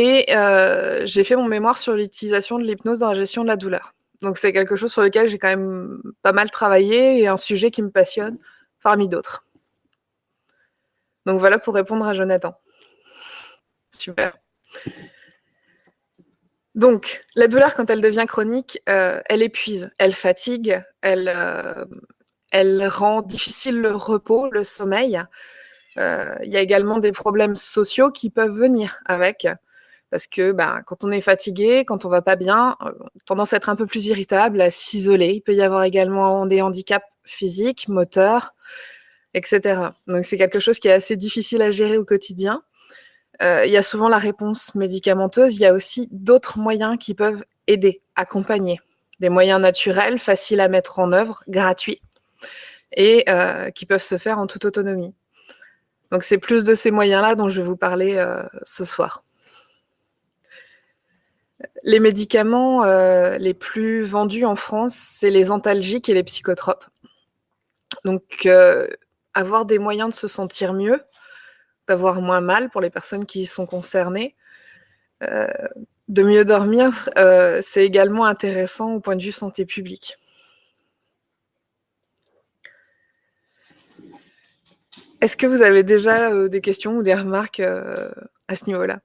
Et euh, j'ai fait mon mémoire sur l'utilisation de l'hypnose dans la gestion de la douleur. Donc c'est quelque chose sur lequel j'ai quand même pas mal travaillé et un sujet qui me passionne parmi d'autres. Donc voilà pour répondre à Jonathan. Super. Donc, la douleur, quand elle devient chronique, euh, elle épuise, elle fatigue, elle, euh, elle rend difficile le repos, le sommeil. Il y a également des problèmes sociaux qui peuvent venir avec. Parce que ben, quand on est fatigué, quand on va pas bien, on a tendance à être un peu plus irritable, à s'isoler. Il peut y avoir également des handicaps physiques, moteurs, etc. Donc c'est quelque chose qui est assez difficile à gérer au quotidien. Euh, il y a souvent la réponse médicamenteuse. Il y a aussi d'autres moyens qui peuvent aider, accompagner. Des moyens naturels, faciles à mettre en œuvre, gratuits, et euh, qui peuvent se faire en toute autonomie. Donc c'est plus de ces moyens-là dont je vais vous parler euh, ce soir. Les médicaments les plus vendus en France, c'est les antalgiques et les psychotropes. Donc avoir des moyens de se sentir mieux, d'avoir moins mal pour les personnes qui sont concernées, euh, de mieux dormir, euh, c'est également intéressant au point de vue santé publique. Est-ce que vous avez déjà euh, des questions ou des remarques à ce niveau-là?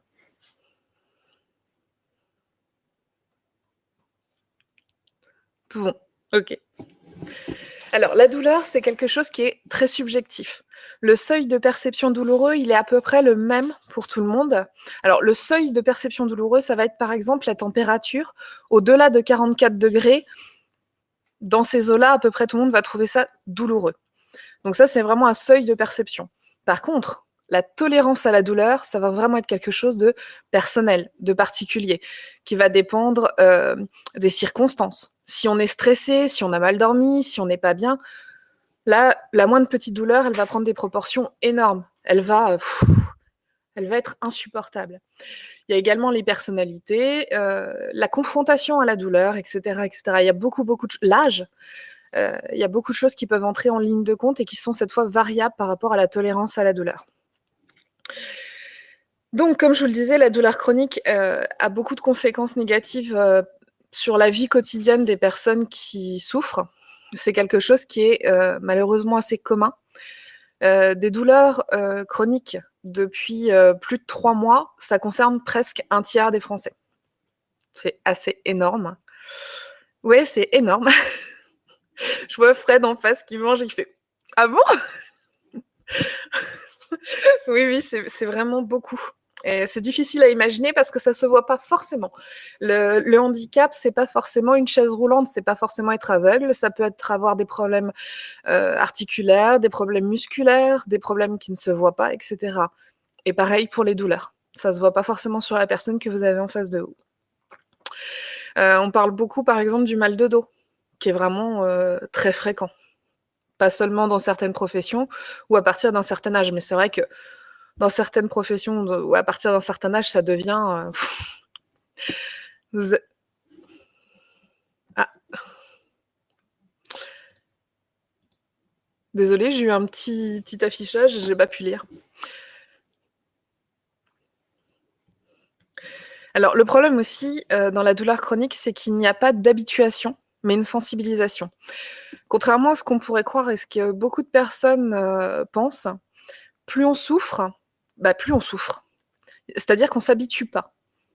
Bon, ok. Alors, la douleur, c'est quelque chose qui est très subjectif. Le seuil de perception douloureux, il est à peu près le même pour tout le monde. Alors, le seuil de perception douloureux, ça va être par exemple la température. Au-delà de 44 degrés, dans ces eaux-là, à peu près tout le monde va trouver ça douloureux. Donc ça, c'est vraiment un seuil de perception. Par contre, la tolérance à la douleur, ça va vraiment être quelque chose de personnel, de particulier, qui va dépendre euh, des circonstances si on est stressé, si on a mal dormi, si on n'est pas bien, là, la moindre petite douleur, elle va prendre des proportions énormes. Elle va, elle va être insupportable. Il y a également les personnalités, euh, la confrontation à la douleur, etc., etc. Il y a beaucoup, beaucoup de l'âge. Euh, il y a beaucoup de choses qui peuvent entrer en ligne de compte et qui sont cette fois variables par rapport à la tolérance à la douleur. Donc, comme je vous le disais, la douleur chronique euh, a beaucoup de conséquences négatives sur la vie quotidienne des personnes qui souffrent. C'est quelque chose qui est euh, malheureusement assez commun. Euh, des douleurs euh, chroniques depuis plus de trois mois, ça concerne presque un tiers des Français. C'est assez énorme. Oui, c'est énorme. Je vois Fred en face qui mange et qui fait Ah bon Oui, oui, c'est vraiment beaucoup c'est difficile à imaginer parce que ça se voit pas forcément. Le, handicap, c'est pas forcément une chaise roulante, c'est pas forcément être aveugle, ça peut être avoir des problèmes euh, articulaires, des problèmes musculaires, des problèmes qui ne se voient pas, etc. Et pareil pour les douleurs. Ça se voit pas forcément sur la personne que vous avez en face de vous. Euh, on parle beaucoup, par exemple, du mal de dos, qui est vraiment euh, très fréquent. Pas seulement dans certaines professions ou à partir d'un certain âge, mais c'est vrai que dans certaines professions ou à partir d'un certain âge, ça devient. Euh, ah. Désolée, j'ai eu un petit, petit affichage, j'ai pas pu lire. Alors, le problème aussi euh, dans la douleur chronique, c'est qu'il n'y a pas d'habituation, mais une sensibilisation. Contrairement à ce qu'on pourrait croire et ce que beaucoup de personnes euh, pensent, plus on souffre, bah, plus on souffre. C'est-à-dire qu'on s'habitue pas.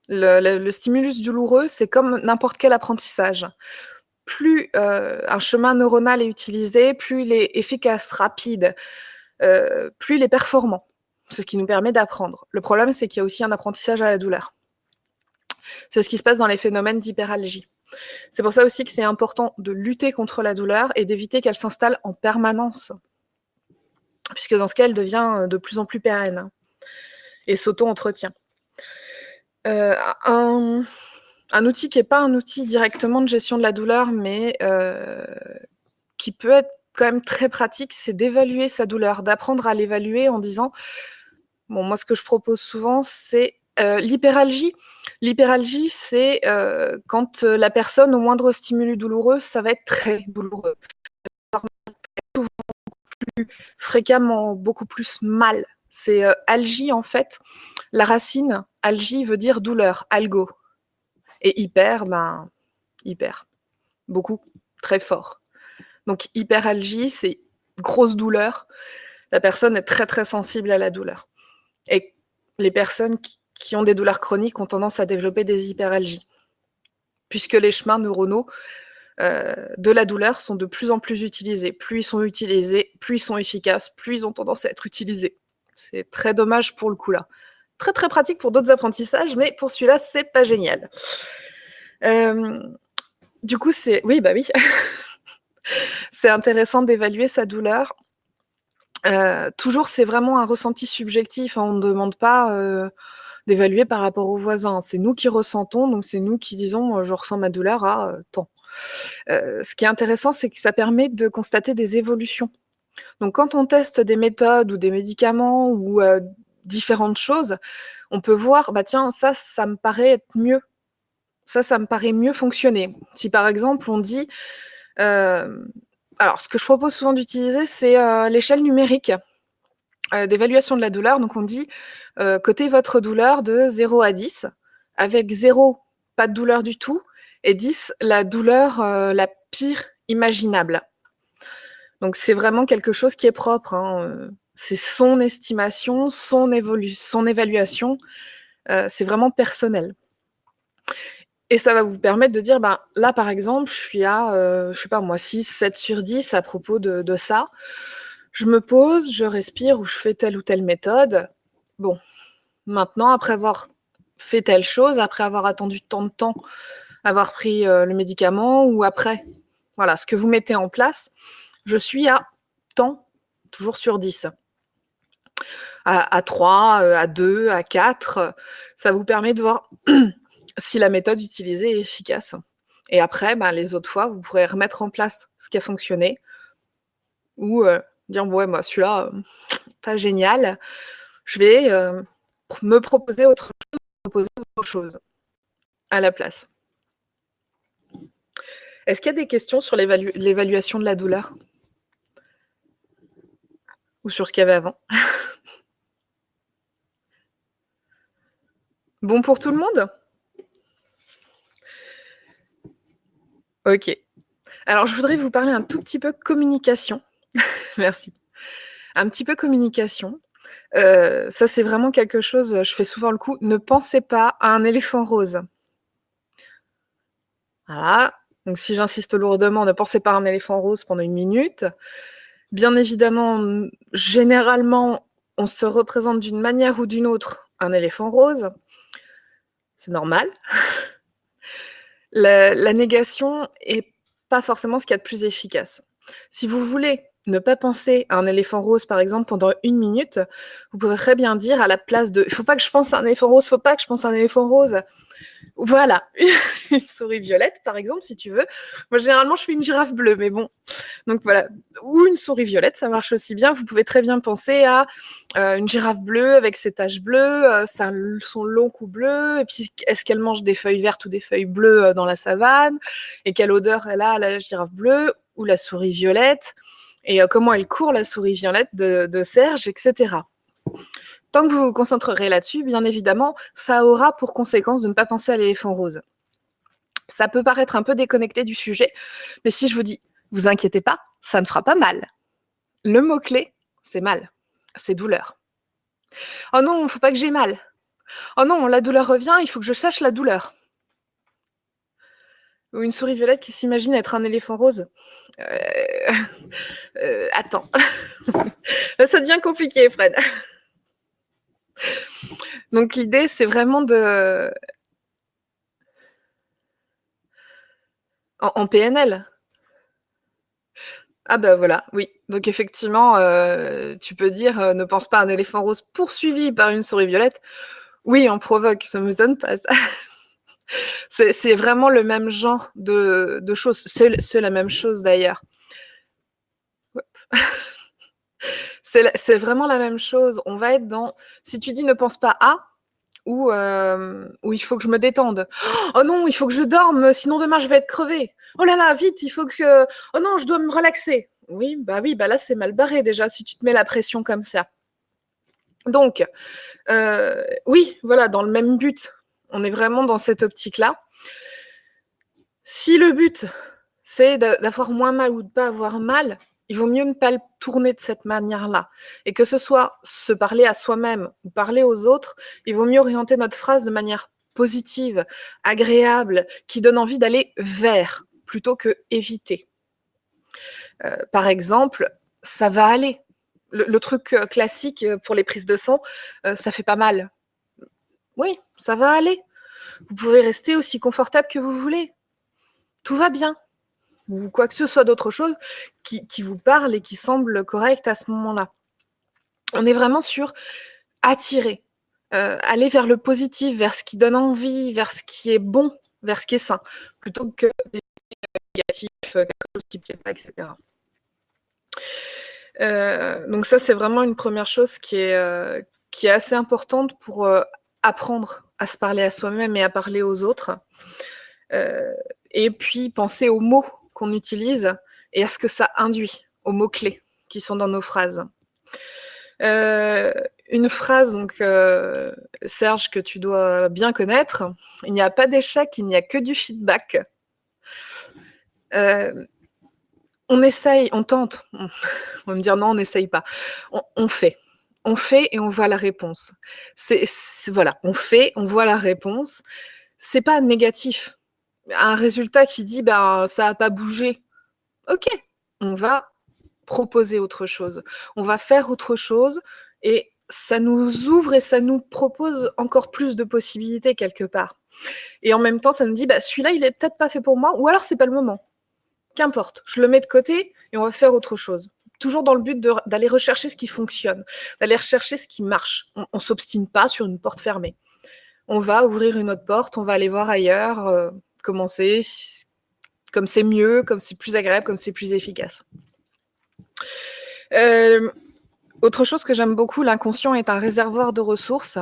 Le, stimulus douloureux, c'est comme n'importe quel apprentissage. Plus euh, un chemin neuronal est utilisé, plus il est efficace, rapide, euh, plus il est performant. Ce qui nous permet d'apprendre. Le problème, c'est qu'il y a aussi un apprentissage à la douleur. C'est ce qui se passe dans les phénomènes d'hyperalgie. C'est pour ça aussi que c'est important de lutter contre la douleur et d'éviter qu'elle s'installe en permanence, puisque dans ce cas, elle devient de plus en plus pérenne et s'auto-entretient. Euh, un, outil qui n'est pas un outil directement de gestion de la douleur, mais euh, qui peut être quand même très pratique, c'est d'évaluer sa douleur, d'apprendre à l'évaluer en disant, bon, moi ce que je propose souvent, c'est euh, l'hyperalgie. L'hyperalgie, c'est quand la personne, au moindre stimulus douloureux, ça va être très douloureux. Beaucoup plus fréquemment, beaucoup plus mal C'est euh, algie, en fait. La racine, algie veut dire douleur, algo. Et hyper, ben, hyper. Beaucoup, très fort. Donc hyperalgie, c'est grosse douleur. La personne est très très sensible à la douleur. Et les personnes qui, ont des douleurs chroniques ont tendance à développer des hyperalgies, puisque les chemins neuronaux euh, de la douleur sont de plus en plus utilisés. Plus ils sont utilisés, plus ils sont efficaces, plus ils ont tendance à être utilisés. C'est très dommage pour le coup là. Très très pratique pour d'autres apprentissages, mais pour celui-là, c'est pas génial. Euh, du coup, c'est... Oui, bah oui. c'est intéressant d'évaluer sa douleur. Euh, toujours, c'est vraiment un ressenti subjectif. Hein. On ne demande pas d'évaluer par rapport aux voisins. C'est nous qui ressentons, donc c'est nous qui disons je ressens ma douleur à temps. ce qui est intéressant, c'est que ça permet de constater des évolutions. Donc quand on teste des méthodes ou des médicaments ou différentes choses, on peut voir, bah tiens, ça, ça me paraît être mieux ça, ça me paraît mieux fonctionner. Si par exemple on dit, euh, alors ce que je propose souvent d'utiliser, c'est euh, l'échelle numérique euh, d'évaluation de la douleur. Donc on dit, côté votre douleur de 0 à 10, avec 0, pas de douleur du tout, et 10, la douleur la pire imaginable. Donc c'est vraiment quelque chose qui est propre. Hein, c'est son estimation, son, son évaluation. c'est vraiment personnel. Et ça va vous permettre de dire, ben, là, par exemple, je suis à, euh, je sais pas moi, 6, 7 sur 10 à propos de, ça. Je me pose, je respire ou je fais telle ou telle méthode. Bon, maintenant, après avoir fait telle chose, après avoir attendu tant de temps, avoir pris euh, le médicament ou après, voilà, ce que vous mettez en place, je suis à tant, toujours sur 10. À, à 3, euh, à 2, à 4, ça vous permet de voir si la méthode utilisée est efficace. Et après, ben, les autres fois, vous pourrez remettre en place ce qui a fonctionné ou euh, dire, ouais, moi, celui-là, euh, pas génial. Je vais euh, me proposer autre chose, proposer autre chose à la place. Est-ce qu'il y a des questions sur l'évaluation de la douleur? Ou sur ce qu'il y avait avant? Bon pour tout le monde? Ok. Alors, je voudrais vous parler un tout petit peu communication. Merci. Un petit peu communication. Euh, ça, c'est vraiment quelque chose, je fais souvent le coup. Ne pensez pas à un éléphant rose. Voilà. Donc, si j'insiste lourdement, ne pensez pas à un éléphant rose pendant une minute. Bien évidemment, généralement, on se représente d'une manière ou d'une autre un éléphant rose. C'est normal. la, négation est pas forcément ce qu'il y a de plus efficace. Si vous voulez ne pas penser à un éléphant rose, par exemple, pendant une minute, vous pouvez très bien dire à la place de « il faut pas que je pense à un éléphant rose, il faut pas que je pense à un éléphant rose », voilà, une souris violette, par exemple, si tu veux. Moi, généralement, je fais une girafe bleue, mais bon. Donc voilà, ou une souris violette, ça marche aussi bien. Vous pouvez très bien penser à euh, une girafe bleue avec ses taches bleues, euh, son long cou bleu, et puis est-ce qu'elle mange des feuilles vertes ou des feuilles bleues euh, dans la savane, et quelle odeur elle a, la girafe bleue, ou la souris violette, et comment elle court, la souris violette de, de Serge, etc. Tant que vous vous concentrerez là-dessus, bien évidemment, ça aura pour conséquence de ne pas penser à l'éléphant rose. Ça peut paraître un peu déconnecté du sujet, mais si je vous dis, vous inquiétez pas, ça ne fera pas mal. Le mot-clé, c'est mal, c'est douleur. Oh non, il ne faut pas que j'ai mal. Oh non, la douleur revient, il faut que je sache la douleur. Ou une souris violette qui s'imagine être un éléphant rose. Euh, euh, attends. ça devient compliqué, Fred. Donc l'idée, c'est vraiment de... En, PNL Ah ben voilà, oui. Donc effectivement, euh, tu peux dire ne pense pas à un éléphant rose poursuivi par une souris violette. Oui, on provoque, ça me donne pas ça. C'est vraiment le même genre de, choses. C'est la même chose d'ailleurs. C'est vraiment la même chose. On va être dans. Si tu dis ne pense pas à, ou, euh, il faut que je me détende. Oh non, il faut que je dorme, sinon demain je vais être crevée. Oh là là, vite, il faut que. Oh non, je dois me relaxer. Oui, bah oui, bah là c'est mal barré déjà si tu te mets la pression comme ça. Donc, euh, oui, voilà, dans le même but. On est vraiment dans cette optique-là. Si le but, c'est d'avoir moins mal ou de ne pas avoir mal, il vaut mieux ne pas le tourner de cette manière-là. Et que ce soit se parler à soi-même ou parler aux autres, il vaut mieux orienter notre phrase de manière positive, agréable, qui donne envie d'aller vers plutôt que éviter. Euh, par exemple, ça va aller. Le, truc euh, classique euh, pour les prises de sang, ça fait pas mal. Oui, ça va aller. Vous pouvez rester aussi confortable que vous voulez. Tout va bien. Ou quoi que ce soit d'autre chose qui, vous parle et qui semble correct à ce moment-là. On est vraiment sur attirer, aller vers le positif, vers ce qui donne envie, vers ce qui est bon, vers ce qui est sain, plutôt que des négatifs, quelque chose qui ne plaît pas, etc. Euh, donc ça, c'est vraiment une première chose qui est, euh, assez importante pour euh, apprendre à se parler à soi-même et à parler aux autres. et puis, penser aux mots qu'on utilise et à ce que ça induit, aux mots-clés qui sont dans nos phrases. une phrase, donc, Serge, que tu dois bien connaître, il n'y a pas d'échec, il n'y a que du feedback on essaye, on tente. On va me dire non, on n'essaye pas. On, fait. On fait et on voit la réponse. Voilà, on fait, on voit la réponse. C'est pas négatif. Un résultat qui dit ben ça n'a pas bougé. Ok, on va proposer autre chose. On va faire autre chose et ça nous ouvre et ça nous propose encore plus de possibilités quelque part. Et en même temps, ça nous dit bah celui-là, il est peut-être pas fait pour moi, ou alors c'est pas le moment qu'importe, je le mets de côté et on va faire autre chose. Toujours dans le but d'aller rechercher ce qui fonctionne, d'aller rechercher ce qui marche. On ne s'obstine pas sur une porte fermée. On va ouvrir une autre porte, on va aller voir ailleurs, euh, comment c'est, comme c'est mieux, comme c'est plus agréable, comme c'est plus efficace. Euh, autre chose que j'aime beaucoup, l'inconscient est un réservoir de ressources.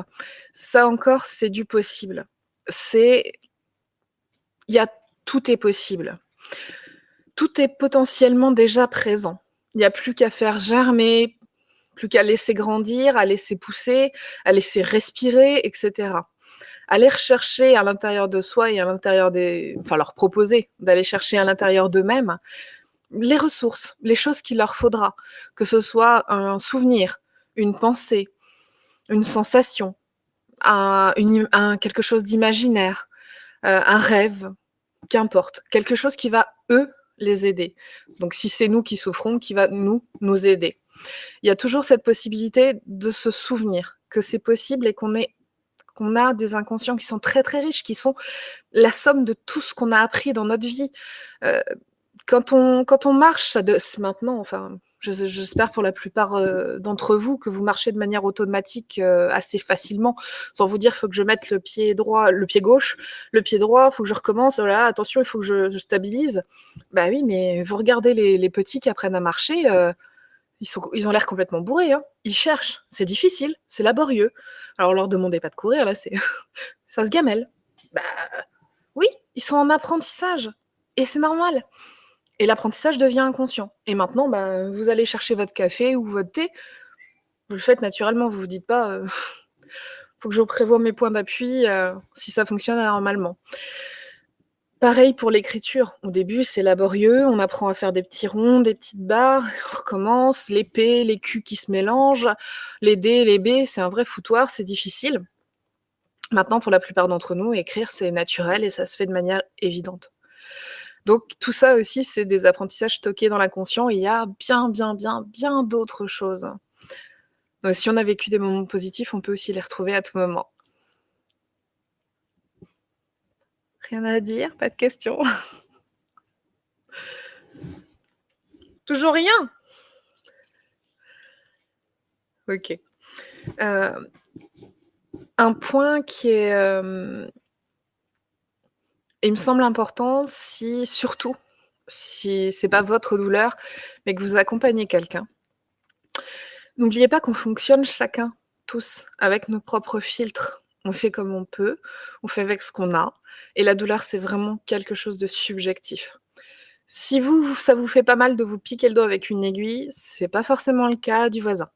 Ça encore, c'est du possible. C'est, il y a tout est possible tout est potentiellement déjà présent. Il n'y a plus qu'à faire germer, plus qu'à laisser grandir, à laisser pousser, à laisser respirer, etc. Aller rechercher à l'intérieur de soi et à l'intérieur des... Enfin, leur proposer d'aller chercher à l'intérieur d'eux-mêmes les ressources, les choses qu'il leur faudra, que ce soit un souvenir, une pensée, une sensation, un, quelque chose d'imaginaire, euh, un rêve, qu'importe, quelque chose qui va, eux, les aider. Donc si c'est nous qui souffrons, qui va nous, nous aider? Il y a toujours cette possibilité de se souvenir que c'est possible et qu'on est qu'on a des inconscients qui sont très très riches, qui sont la somme de tout ce qu'on a appris dans notre vie. Euh, quand, on, quand on marche, ça de, maintenant, enfin, J'espère pour la plupart euh, d'entre vous que vous marchez de manière automatique euh, assez facilement, sans vous dire faut que je mette le pied droit, le pied gauche, le pied droit, il faut que je recommence, attention, il faut que je, stabilise. Bah oui, mais vous regardez les, petits qui apprennent à marcher, euh, ils ont l'air complètement bourrés, hein. ils cherchent, c'est difficile, c'est laborieux. Alors leur demandez pas de courir, là, c'est ça se gamelle. Bah oui, ils sont en apprentissage, et c'est normal. Et l'apprentissage devient inconscient. Et maintenant, bah, vous allez chercher votre café ou votre thé. Vous le faites naturellement. Vous vous dites pas, euh, faut que je prévoie mes points d'appui euh, si ça fonctionne normalement. Pareil pour l'écriture. Au début, c'est laborieux. On apprend à faire des petits ronds, des petites barres. On recommence. Les P, les Q qui se mélangent. Les D, les B, c'est un vrai foutoir. C'est difficile. Maintenant, pour la plupart d'entre nous, écrire, c'est naturel et ça se fait de manière évidente. Donc tout ça aussi, c'est des apprentissages stockés dans l'inconscient. Il y a bien, bien, bien, bien d'autres choses. Donc, si on a vécu des moments positifs, on peut aussi les retrouver à tout moment. Rien à dire, pas de questions. Toujours rien Ok. Euh, un point qui est, euh, il me semble important si surtout, si c'est pas votre douleur, mais que vous accompagnez quelqu'un. N'oubliez pas qu'on fonctionne chacun, tous, avec nos propres filtres. On fait comme on peut, on fait avec ce qu'on a, et la douleur, c'est vraiment quelque chose de subjectif. Si vous, ça vous fait pas mal de vous piquer le doigt avec une aiguille, c'est pas forcément le cas du voisin.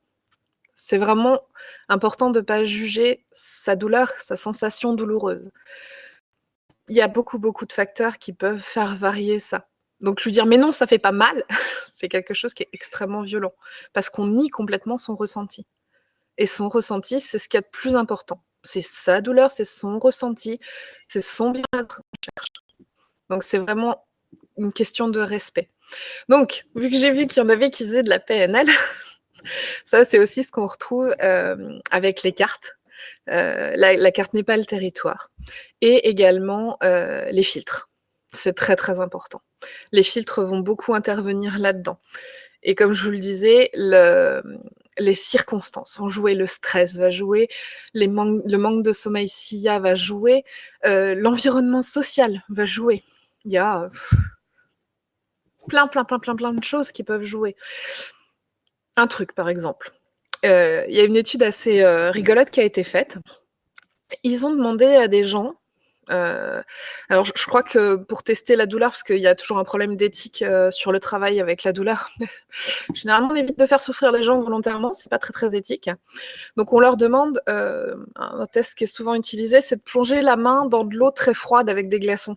C'est vraiment important de pas juger sa douleur, sa sensation douloureuse. Il y a beaucoup, beaucoup de facteurs qui peuvent faire varier ça. Donc lui dire: «Mais non, ça fait pas mal», c'est quelque chose qui est extrêmement violent, parce qu'on nie complètement son ressenti et son ressenti, c'est ce qu'il y a de plus important. C'est sa douleur, c'est son ressenti, c'est son bien-être qu'on cherche. Donc c'est vraiment une question de respect. Donc, vu que j'ai vu qu'il y en avait qui faisaient de la PNL, ça c'est aussi ce qu'on retrouve, heu, avec les cartes. Heu, la carte n'est pas le territoire et également, heu, les filtres. C'est très, très important. Les filtres vont beaucoup intervenir là-dedans et comme je vous le disais, le, les circonstances vont jouer, le stress va jouer, le manque de sommeil s'il y a va jouer, heu, l'environnement social va jouer. Il y a, plein, plein, plein, plein, plein de choses qui peuvent jouer. Un truc par exemple, il y a une étude assez, heu, rigolote qui a été faite. Ils ont demandé à des gens, heu, alors je crois que pour tester la douleur, parce qu'il y a toujours un problème d'éthique, sur le travail avec la douleur, généralement on évite de faire souffrir les gens volontairement, c'est pas très, très éthique. Donc on leur demande, un test qui est souvent utilisé, c'est de plonger la main dans de l'eau très froide avec des glaçons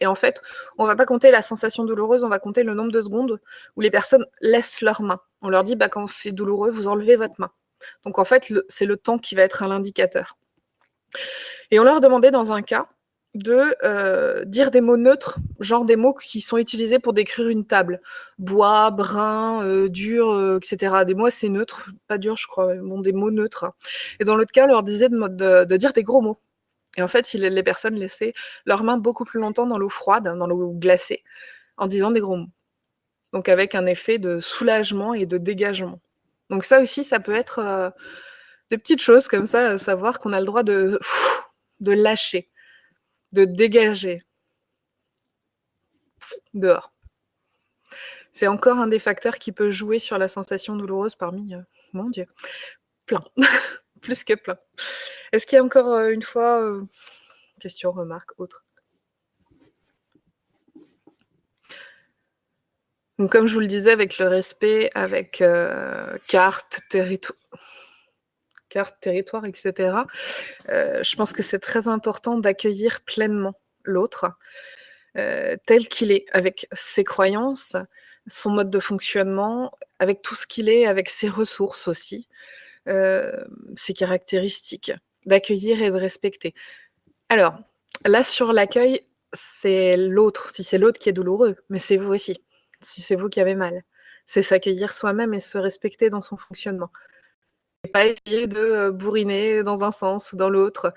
et en fait, on va pas compter la sensation douloureuse, on va compter le nombre de secondes où les personnes laissent leurs mains. On leur dit: «Bah, quand c'est douloureux, vous enlevez votre main». Donc en fait, c'est le temps qui va être un l'indicateur et on leur demandait dans un cas de, heu, dire des mots neutres, genre des mots qui sont utilisés pour décrire une table. Bois, brun, heu, dur, heu, et cetera. Des mots assez neutres, pas durs je crois, bon des mots neutres et dans l'autre cas, on leur disait de de dire des gros mots et en fait, les personnes laissaient leurs mains beaucoup plus longtemps dans l'eau froide, dans l'eau glacée, en disant des gros mots. Donc avec un effet de soulagement et de dégagement. Donc ça aussi, ça peut être, heu, des petites choses comme ça, savoir qu'on a le droit de lâcher, de dégager. Dehors. C'est encore un des facteurs qui peut jouer sur la sensation douloureuse parmi, heu, mon Dieu, plein, plus que plein. Est-ce qu'il y a encore, heu, une fois, question, remarque, autre? Donc comme je vous le disais avec le respect, avec, heu, carte, territo carte, territoire et cetera, heu, je pense que c'est très important d'accueillir pleinement l'autre, heu, tel qu'il est, avec ses croyances, son mode de fonctionnement, avec tout ce qu'il est, avec ses ressources aussi, ses caractéristiques. D'accueillir et de respecter. Alors, là sur l'accueil, c'est l'autre, si c'est l'autre qui est douloureux, mais c'est vous aussi, si c'est vous qui avez mal. C'est s'accueillir soi-même et se respecter dans son fonctionnement et pas essayer de, heu, bourriner dans un sens ou dans l'autre.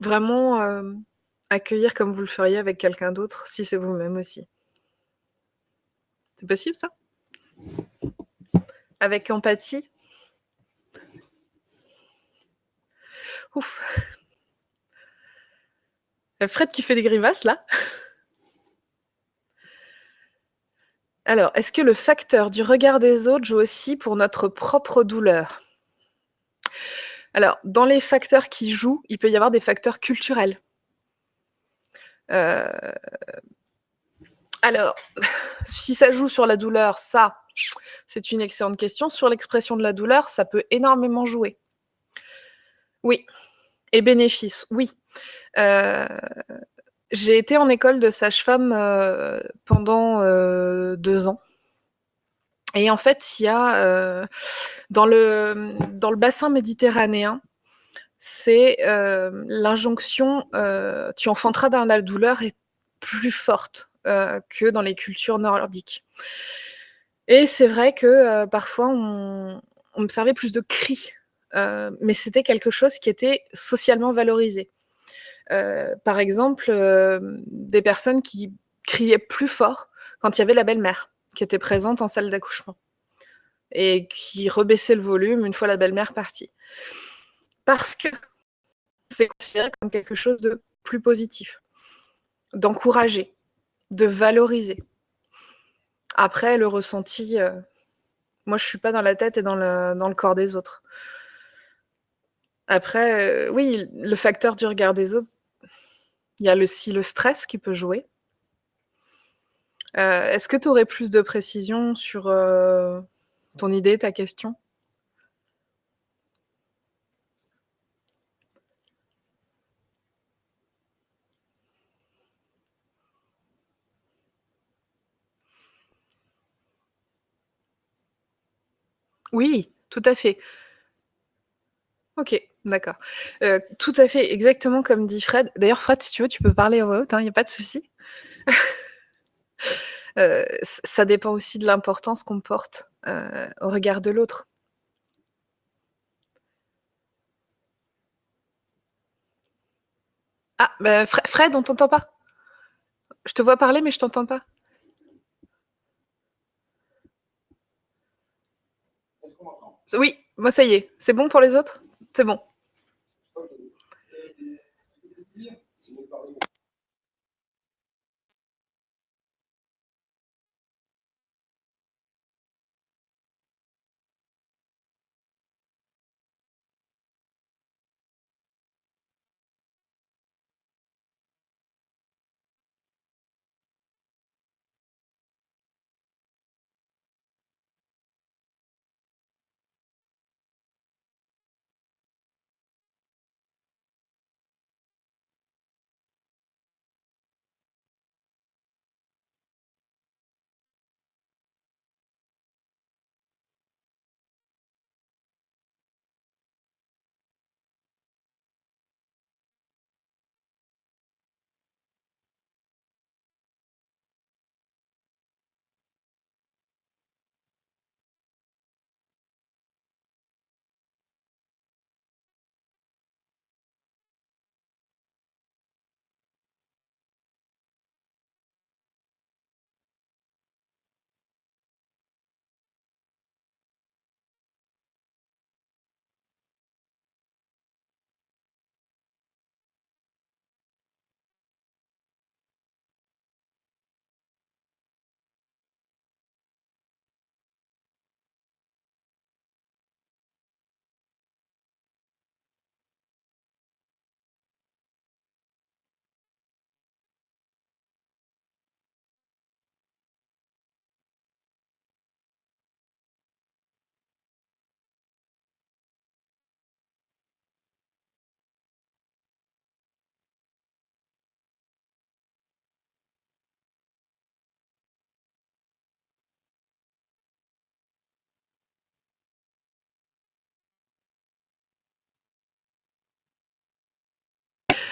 Vraiment, hem, accueillir comme vous le feriez avec quelqu'un d'autre, si c'est vous-même aussi. C'est possible ça? Avec empathie? Ouf. A Fred qui fait des grimaces là. Alors, est-ce que le facteur du regard des autres joue aussi pour notre propre douleur? Alors, dans les facteurs qui jouent, il peut y avoir des facteurs culturels. Heu, alors, si ça joue sur la douleur, ça, c'est une excellente question. Sur l'expression de la douleur, ça peut énormément jouer. Oui et bénéfice, oui. Heu, j'ai été en école de sage-femme, heu, pendant, heu, 2 ans et en fait, il y a, heu, dans le, dans le bassin méditerranéen, c'est, l'injonction, «Tu enfanteras dans la douleur» est plus forte, que dans les cultures nordiques et c'est vrai que, parfois on on observait plus de cris, mais c'était quelque chose qui était socialement valorisé. Heu, par exemple, hem, des personnes qui criaient plus fort quand il y avait la belle-mère qui était présente en salle d'accouchement et qui rebaissaient le volume une fois la belle-mère partie. Parce que c'est considéré comme quelque chose de plus positif, d'encourager, de valoriser. Après le ressenti, heu, moi je suis pas dans la tête et dans le corps des autres. Après, euh, oui, le facteur du regard des autres, il y a aussi le stress qui peut jouer. Euh, est-ce que tu aurais plus de précision sur euh, ton idée, ta question? Oui, tout à fait. Ok d'accord. Heu, tout à fait, exactement comme dit Fred. D'ailleurs, Fred, si tu veux, tu peux parler en voix haute, hein, il y a pas de souci. Heu, ç ça dépend aussi de l'importance qu'on porte, heu, au regard de l'autre. Ah, bah, Fre Fred, on t'entend pas. Je te vois parler, mais je t'entends pas. Oui, moi ça y est. C'est bon pour les autres? C'est bon.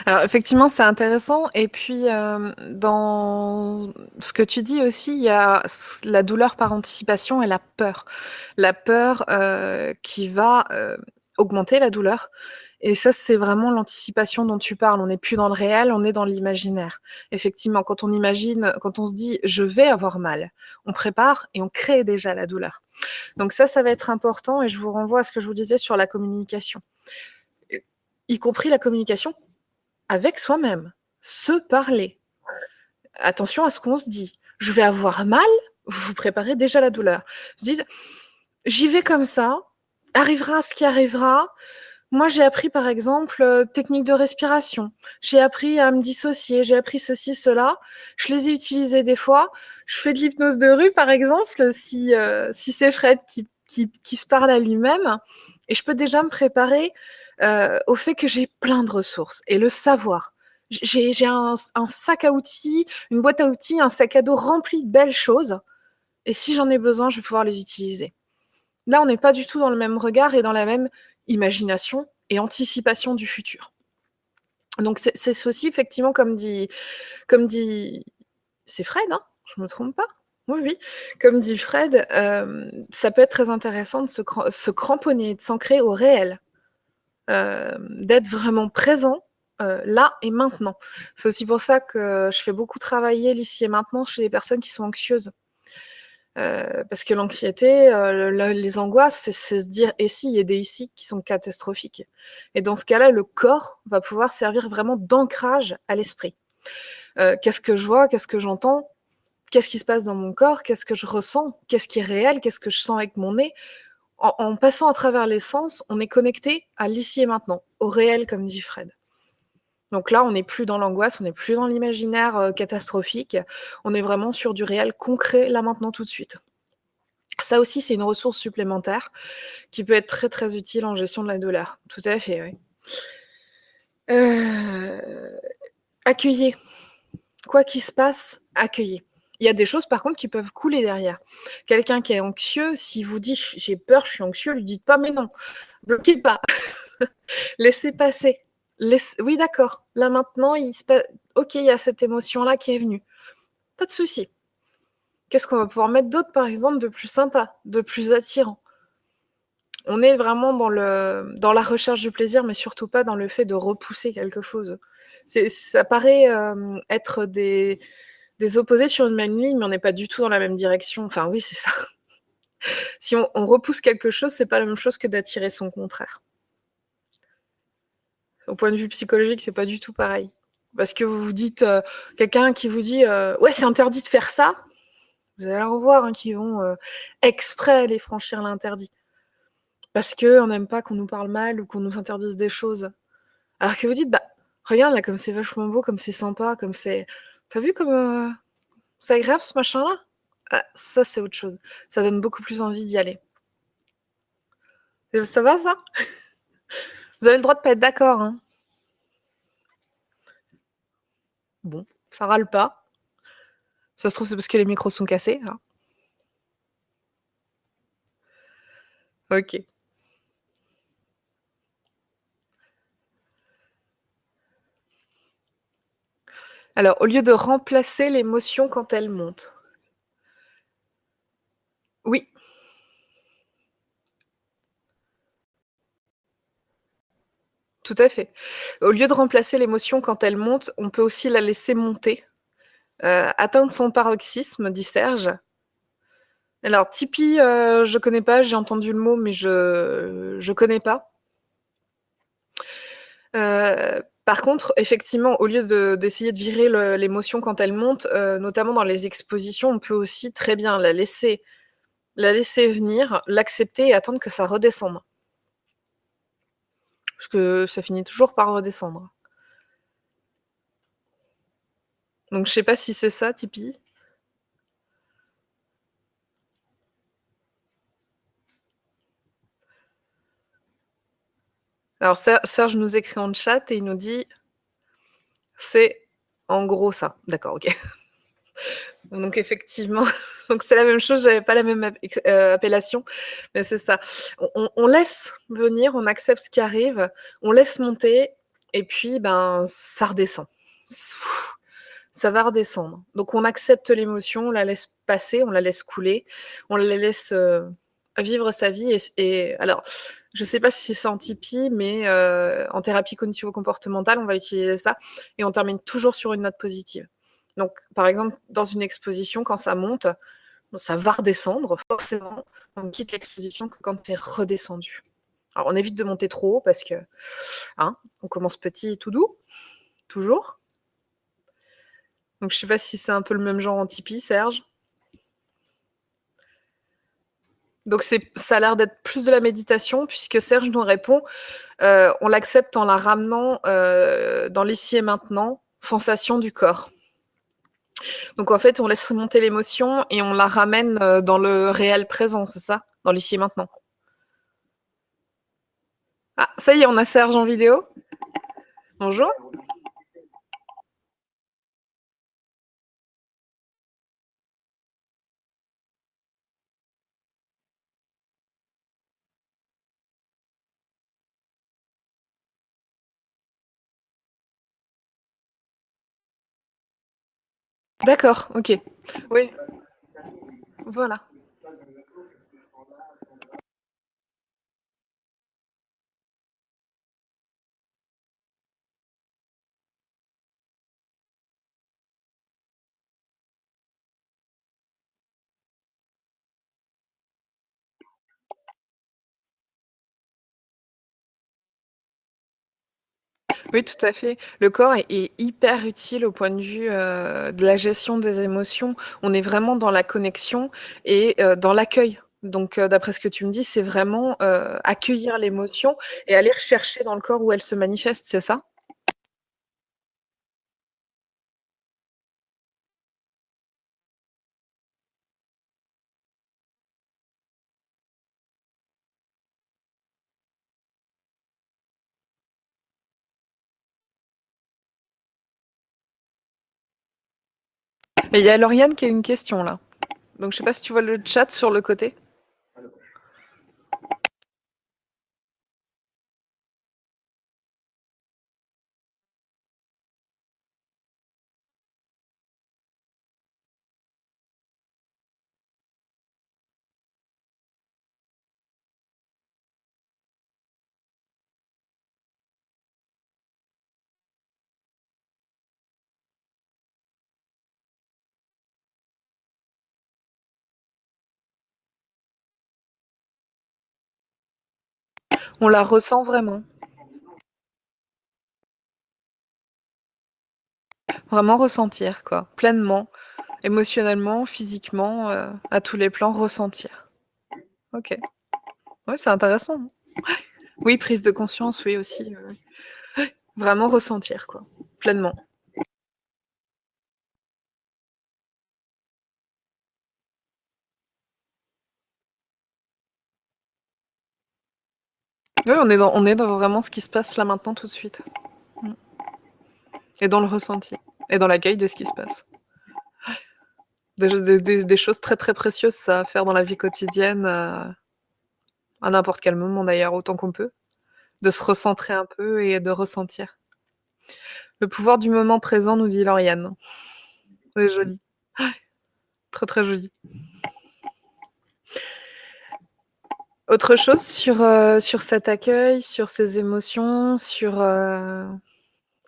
Alors effectivement, c'est intéressant et puis, hem, dans ce que tu dis aussi, il y a la douleur par anticipation et la peur. La peur, heu, qui va, heu, augmenter la douleur et ça, c'est vraiment l'anticipation dont tu parles. On n'est plus dans le réel, on est dans l'imaginaire. Effectivement, quand on imagine, quand on se dit: «Je vais avoir mal», on prépare et on crée déjà la douleur. Donc ça, ça va être important et je vous renvoie à ce que je vous disais sur la communication. Y compris la communication avec soi-même, se parler. Attention à ce qu'on se dit. «Je vais avoir mal», vous préparez déjà la douleur. Vous dites: «J'y vais comme ça, arrivera ce qui arrivera. Moi, j'ai appris par exemple, heu, technique de respiration. J'ai appris à me dissocier, j'ai appris ceci, cela. Je les ai utilisées des fois. Je fais de l'hypnose de rue par exemple, si, heu, si c'est Fred qui qui qui se parle à lui-même et je peux déjà me préparer, au fait que j'ai plein de ressources et le savoir. J'ai un sac à outils, une boîte à outils, un sac à dos rempli de belles choses et si j'en ai besoin, je vais pouvoir les utiliser. Là, on n'est pas du tout dans le même regard et dans la même imagination et anticipation du futur. Donc c'est ceci effectivement comme dit comme dit Fred, hein? Je me trompe pas? Oui, oui. Comme dit Fred, hem, ça peut être très intéressant de se cramponner, de s'ancrer au réel. Hem, d'être vraiment présent, heu, là et maintenant. C'est aussi pour ça que je fais beaucoup travailler l'ici et maintenant chez les personnes qui sont anxieuses. Heu, parce que l'anxiété, les angoisses, c'est se dire: «Et si?» il y a des «et si» qui sont catastrophiques et dans ce cas-là, le corps va pouvoir servir vraiment d'ancrage à l'esprit. Qu'est-ce que je vois? Qu'est-ce que j'entends? Qu'est-ce qui se passe dans mon corps? Qu'est-ce que je ressens? Qu'est-ce qui est réel? Qu'est-ce que je sens avec mon nez? En passant à travers les sens, on est connecté à l'ici et maintenant, au réel comme dit Fred. Donc là, on n'est plus dans l'angoisse, on n'est plus dans l'imaginaire, heu, catastrophique. On est vraiment sur du réel concret, là, maintenant, tout de suite. Ça aussi, c'est une ressource supplémentaire qui peut être très, très utile en gestion de la douleur. Tout à fait, oui. Accueillez. Quoi qu'il se passe, accueillez. Il y a des choses par contre qui peuvent couler derrière. Quelqu'un qui est anxieux, s'il vous dit: «J'ai peur, je suis anxieux», lui dites pas: «Mais non, bloquez pas, laissez passer, oui d'accord, là maintenant il se pa OK, il y a cette émotion-là qui est venue, pas de souci. Qu'est-ce qu'on va pouvoir mettre d'autre par exemple de plus sympa, de plus attirant?» On est vraiment dans la recherche du plaisir, mais surtout pas dans le fait de repousser quelque chose. Ça paraît, hem, être des des opposés sur une même ligne, mais on n'est pas du tout dans la même direction. Enfin oui, c'est ça. Si on repousse quelque chose, c'est pas la même chose que d'attirer son contraire. Au point de vue psychologique, c'est pas du tout pareil. Parce que vous vous dites, heu, quelqu'un qui vous dit, heu: «Ouais, c'est interdit de faire ça», vous allez en voir, hein, qui vont, heu, exprès aller franchir l'interdit. Parce qu'on n'aime pas qu'on nous parle mal ou qu'on nous interdise des choses. Alors que vous dites: «Bah, regarde là comme c'est vachement beau, comme c'est sympa, comme c'est tu as vu comme, heu, c'est ce machin-là?» ah, ça c'est autre chose. Ça donne beaucoup plus envie d'y aller. Ça va ça? Vous avez le droit de pas être d'accord, hein. Bon, ça râle pas. Ça se trouve, c'est parce que les micros sont cassés, hein. OK. Alors, au lieu de remplacer l'émotion quand elle monte. Oui. Tout à fait. Au lieu de remplacer l'émotion quand elle monte, on peut aussi la laisser monter, heu, atteindre son paroxysme, dit Serge. Alors tipi, heu, je connais pas, j'ai entendu le mot, mais je je connais pas. Heu, par contre, effectivement, au lieu de d'essayer de virer l'émotion quand elle monte, heu, notamment dans les expositions, on peut aussi très bien la laisser la laisser venir, l'accepter et attendre que ça redescende. Parce que ça finit toujours par redescendre. Donc je sais pas si c'est ça, tipi? Alors Ser Serge nous écrit en chat et il nous dit c'est en gros ça. D'accord, OK. Donc effectivement, c'est la même chose, j'avais pas la même heu, appellation, mais c'est ça. On laisse venir, on accepte ce qui arrive, on laisse monter et puis, ben, ça redescend. Ça va redescendre. Donc on accepte l'émotion, on la laisse passer, on la laisse couler, on la laisse, heu, vivre sa vie et alors, je sais pas si c'est ça en tipi, mais heu, en thérapie cognitivo-comportementale, on va utiliser ça et on termine toujours sur une note positive. Donc par exemple, dans une exposition, quand ça monte, ça va redescendre forcément. On quitte l'exposition que quand c'est redescendu. Alors on évite de monter trop haut parce que, hein, on commence petit et tout doux, toujours. Donc je sais pas si c'est un peu le même genre en tipi, Serge? Donc ça a l'air d'être plus de la méditation puisque Serge nous répond, heu, on l'accepte en la ramenant, heu, dans l'ici et maintenant, sensation du corps. Donc en fait, on laisse remonter l'émotion et on la ramène, heu, dans le réel présent, c'est ça? Dans l'ici et maintenant? Ah, ça y est, on a Serge en vidéo. Bonjour. D'accord, OK. Oui. Voilà. Oui, tout à fait. Le corps est hyper utile au point de vue, heu, de la gestion des émotions. On est vraiment dans la connexion et heu, dans l'accueil. Donc heu, d'après ce que tu me dis, c'est vraiment, accueillir l'émotion et aller rechercher dans le corps où elle se manifeste, c'est ça? Et il y a Lauriane qui a une question là. Donc je sais pas si tu vois le chat sur le côté. On la ressent vraiment. Vraiment ressentir quoi, pleinement, émotionnellement, physiquement, heu, à tous les plans, ressentir. OK. Ouais, c'est intéressant. Oui, prise de conscience, oui aussi, ouais, vraiment ressentir quoi, pleinement. Oui, on est dans on est dans vraiment ce qui se passe là maintenant tout de suite. Mmh. Et dans le ressenti et dans l'accueil de ce qui se passe. Des des des des choses très, très précieuses ça à faire dans la vie quotidienne, heu à n'importe quel moment d'ailleurs, autant qu'on peut. De se recentrer un peu et de ressentir. Le pouvoir du moment présent nous dit Lauriane. C'est joli. Très, très joli. Autre chose sur, heu, sur cet accueil, sur ces émotions, sur, heu,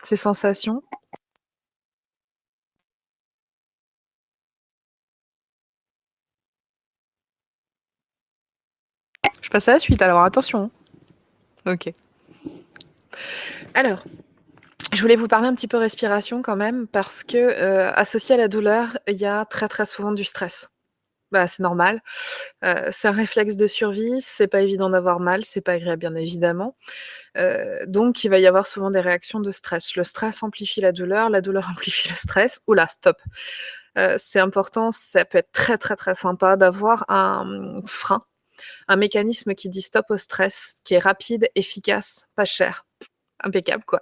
ces sensations? Je passe à la suite alors, attention, hein. OK. Alors, je voulais vous parler un petit peu respiration quand même parce que, heu, associé à la douleur, il y a très, très souvent du stress. Bah, c'est normal, c'est un réflexe de survie, c'est pas évident d'avoir mal, c'est pas agréable bien évidemment, donc il va y avoir souvent des réactions de stress. Le stress amplifie la douleur, la douleur amplifie le stress. Ouh là, stop! C'est important, ça peut être très, très, très sympa d'avoir un, mmh, frein, un mécanisme qui dit stop au stress, qui est rapide, efficace, pas cher. Impeccable quoi.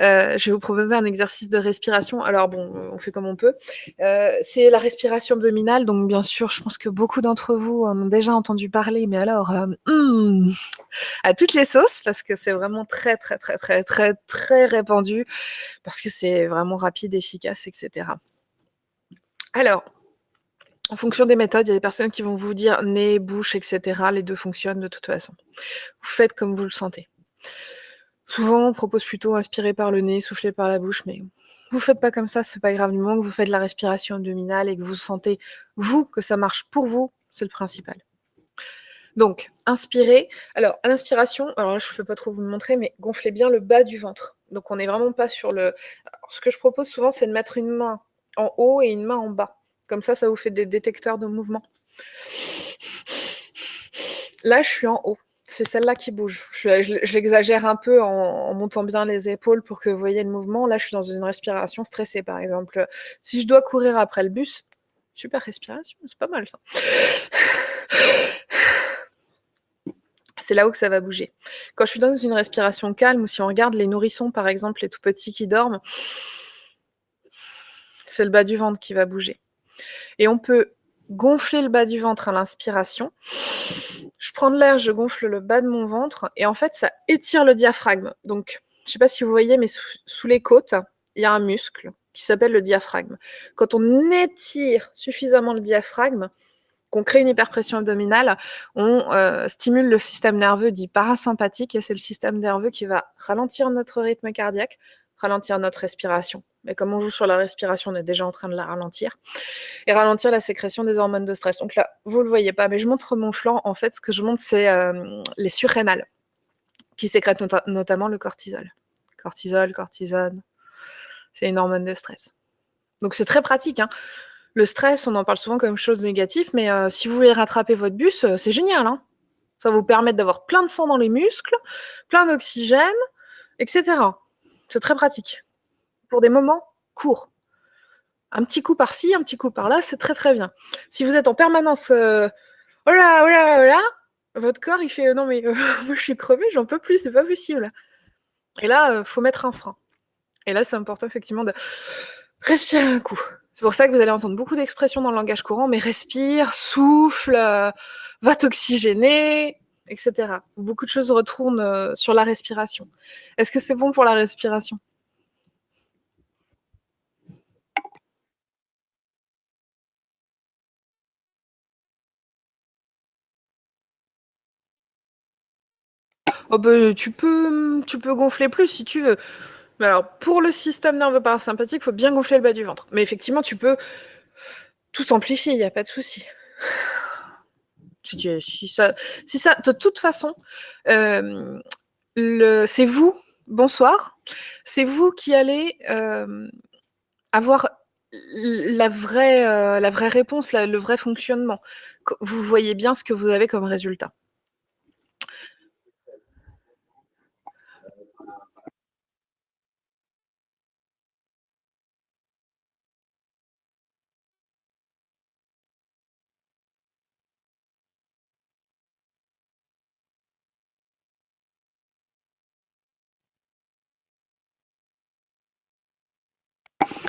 Heu, je vais vous proposer un exercice de respiration. Alors bon, on fait comme on peut. Heu, c'est la respiration abdominale, donc bien sûr, je pense que beaucoup d'entre vous en ont déjà entendu parler, mais alors, hem, mmh, à toutes les sauces parce que c'est vraiment très, très, très, très, très, très répandu, parce que c'est vraiment rapide, efficace et cetera. Alors, en fonction des méthodes, il y a des personnes qui vont vous dire nez, bouche et cetera, les 2 fonctionnent de toute façon. Vous faites comme vous le sentez. Souvent, on propose plutôt inspirer par le nez, souffler par la bouche, mais vous faites pas comme ça, c'est pas grave, du moment que vous faites la respiration abdominale et que vous sentez, vous, que ça marche pour vous, c'est le principal. Donc, inspirez. Alors, à l'inspiration, alors là, je peux pas trop vous le montrer, mais gonflez bien le bas du ventre. Donc on est vraiment pas sur le ce que je propose souvent, c'est de mettre une main en haut et une main en bas. Comme ça, ça vous fait des détecteurs de mouvement. Là, je suis en haut. C'est celle-là qui bouge. Je un peu en montant bien les épaules pour que vous voyez le mouvement. Là, je suis dans une respiration stressée, par exemple, si je dois courir après le bus, super respiration, c'est pas mal ça. C'est là-haut que ça va bouger. Quand je suis dans une respiration calme ou si on regarde les nourrissons, par exemple, les tout petits qui dorment c'est le bas du ventre qui va bouger et on peut gonfler le bas du ventre à l'inspiration. Je prends de l'air, je gonfle le bas de mon ventre et en fait, ça étire le diaphragme. Donc, je sais pas si vous voyez, mais sous les côtes, il y a un muscle qui s'appelle le diaphragme. Quand on étire suffisamment le diaphragme, qu'on crée une hyperpression abdominale, on, heu, stimule le système nerveux dit parasympathique et c'est le système nerveux qui va ralentir notre rythme cardiaque, ralentir notre respiration. Mais comme on joue sur la respiration, on est déjà en train de la ralentir et ralentir la sécrétion des hormones de stress. Donc là, vous le voyez pas, mais je montre mon flanc. En fait, ce que je montre, c'est, hem, les surrénales qui sécrètent nota notamment le cortisol. Cortisol, cortisone, c'est une hormone de stress. Donc c'est très pratique, hein. Le stress, on en parle souvent comme chose négative, mais heu, si vous voulez rattraper votre bus, heu, c'est génial, hein. Ça va vous permettre d'avoir plein de sang dans les muscles, plein d'oxygène et cetera. C'est très pratique. Pour des moments courts. Un petit coup par-ci, un petit coup par-là, c'est très, très bien. Si vous êtes en permanence, «Oh là, oh là, oh là», votre corps il fait: «Non mais heu, moi je suis crevé, j'en peux plus, c'est pas possible» et là, heu, faut mettre un frein et là, c'est important effectivement de respirer un coup. C'est pour ça que vous allez entendre beaucoup d'expressions dans le langage courant, mais respire, souffle, va t'oxygéner, et cetera. Beaucoup de choses retournent, sur la respiration. Est-ce que c'est bon pour la respiration? Oh beh, tu peux, gonfler plus si tu veux. Mais alors pour le système nerveux parasympathique, faut bien gonfler le bas du ventre. Mais effectivement, tu peux tout amplifier, il y a pas de souci. Si ça de toute façon, le c'est vous bonsoir, c'est vous qui allez, hem, avoir la vraie, vraie réponse, le vrai fonctionnement. Vous voyez bien ce que vous avez comme résultat.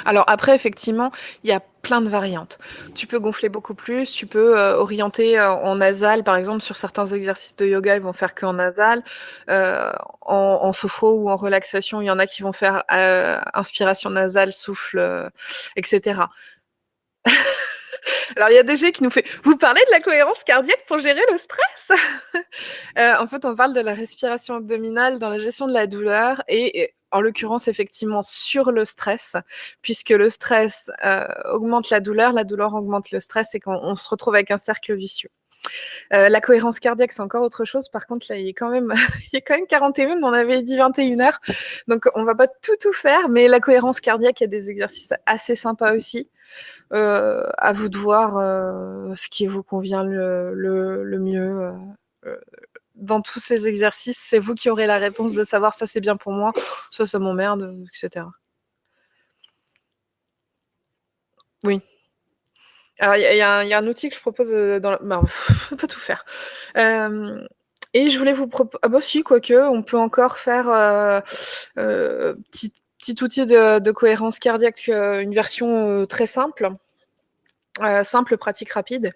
Alors après, effectivement, il y a plein de variantes. Tu peux gonfler beaucoup plus, tu peux, heu, orienter, heu, en nasal, par exemple, sur certains exercices de yoga, ils vont faire qu'en nasal. Heu, en en sophro ou en relaxation, il y en a qui vont faire, heu, inspiration nasale, souffle, heu, et cetera. Alors il y a DG qui nous fait: «Vous parlez de la cohérence cardiaque pour gérer le stress?» En fait, on parle de la respiration abdominale dans la gestion de la douleur et en l'occurrence, effectivement, sur le stress, puisque le stress, heu, augmente la douleur, la douleur augmente le stress et qu'on on se retrouve avec un cercle vicieux. Heu, la cohérence cardiaque, c'est encore autre chose. Par contre, là, il est quand même il est quand même 41, on avait dit 21:00, donc on va pas tout, tout faire, mais la cohérence cardiaque, il y a des exercices assez sympas aussi. Heu, à vous de voir, heu, ce qui vous convient le mieux, dans tous ces exercices, c'est vous qui aurez la réponse de savoir: «Ça, c'est bien pour moi, ça, ça m'emmerde», heu, et cetera. Oui. Alors il y a un outil que je propose, heu, dans la ben, on peut pas tout faire. Hem et je voulais vous propo ah bah si, quoique, on peut encore faire, heu heu, petit outil de cohérence cardiaque, heu, une version, très simple. Simple, pratique, rapide.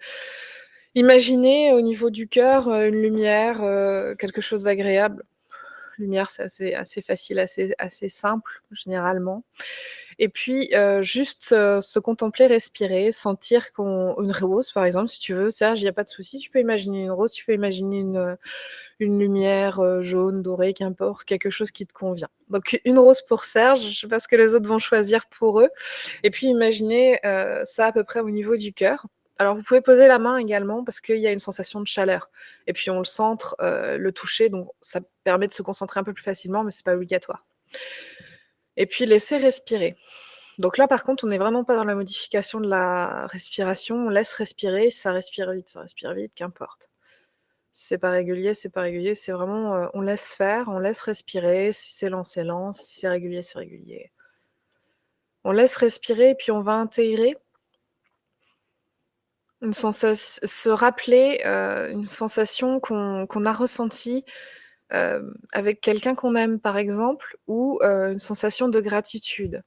Imaginez au niveau du cœur, heu, une lumière, heu, quelque chose d'agréable. Lumière, c'est assez facile, assez simple, généralement et puis, heu, juste, se contempler, respirer, sentir une rose, par exemple, si tu veux, Serge, il y a pas de souci, tu peux imaginer une rose, tu peux imaginer une, lumière, jaune, dorée, qu'importe, quelque chose qui te convient. Donc une rose pour Serge, je sais pas ce que les autres vont choisir pour eux et puis imaginez, ça à peu près au niveau du cœur. Alors vous pouvez poser la main également parce qu'il y a une sensation de chaleur et puis on le centre, heu, le toucher, donc ça permet de se concentrer un peu plus facilement, mais c'est pas obligatoire et puis laisser respirer. Donc là, par contre, on est vraiment pas dans la modification de la respiration, on laisse respirer, ça respire vite, ça respire vite, qu'importe. C'est pas régulier, c'est pas régulier, c'est vraiment, heu, on laisse faire, on laisse respirer, si c'est lent, c'est lent, si c'est régulier, c'est régulier. On laisse respirer et puis on va intégrer se rappeler, une sensation qu'on a ressentie, avec quelqu'un qu'on aime, par exemple, ou, une sensation de gratitude.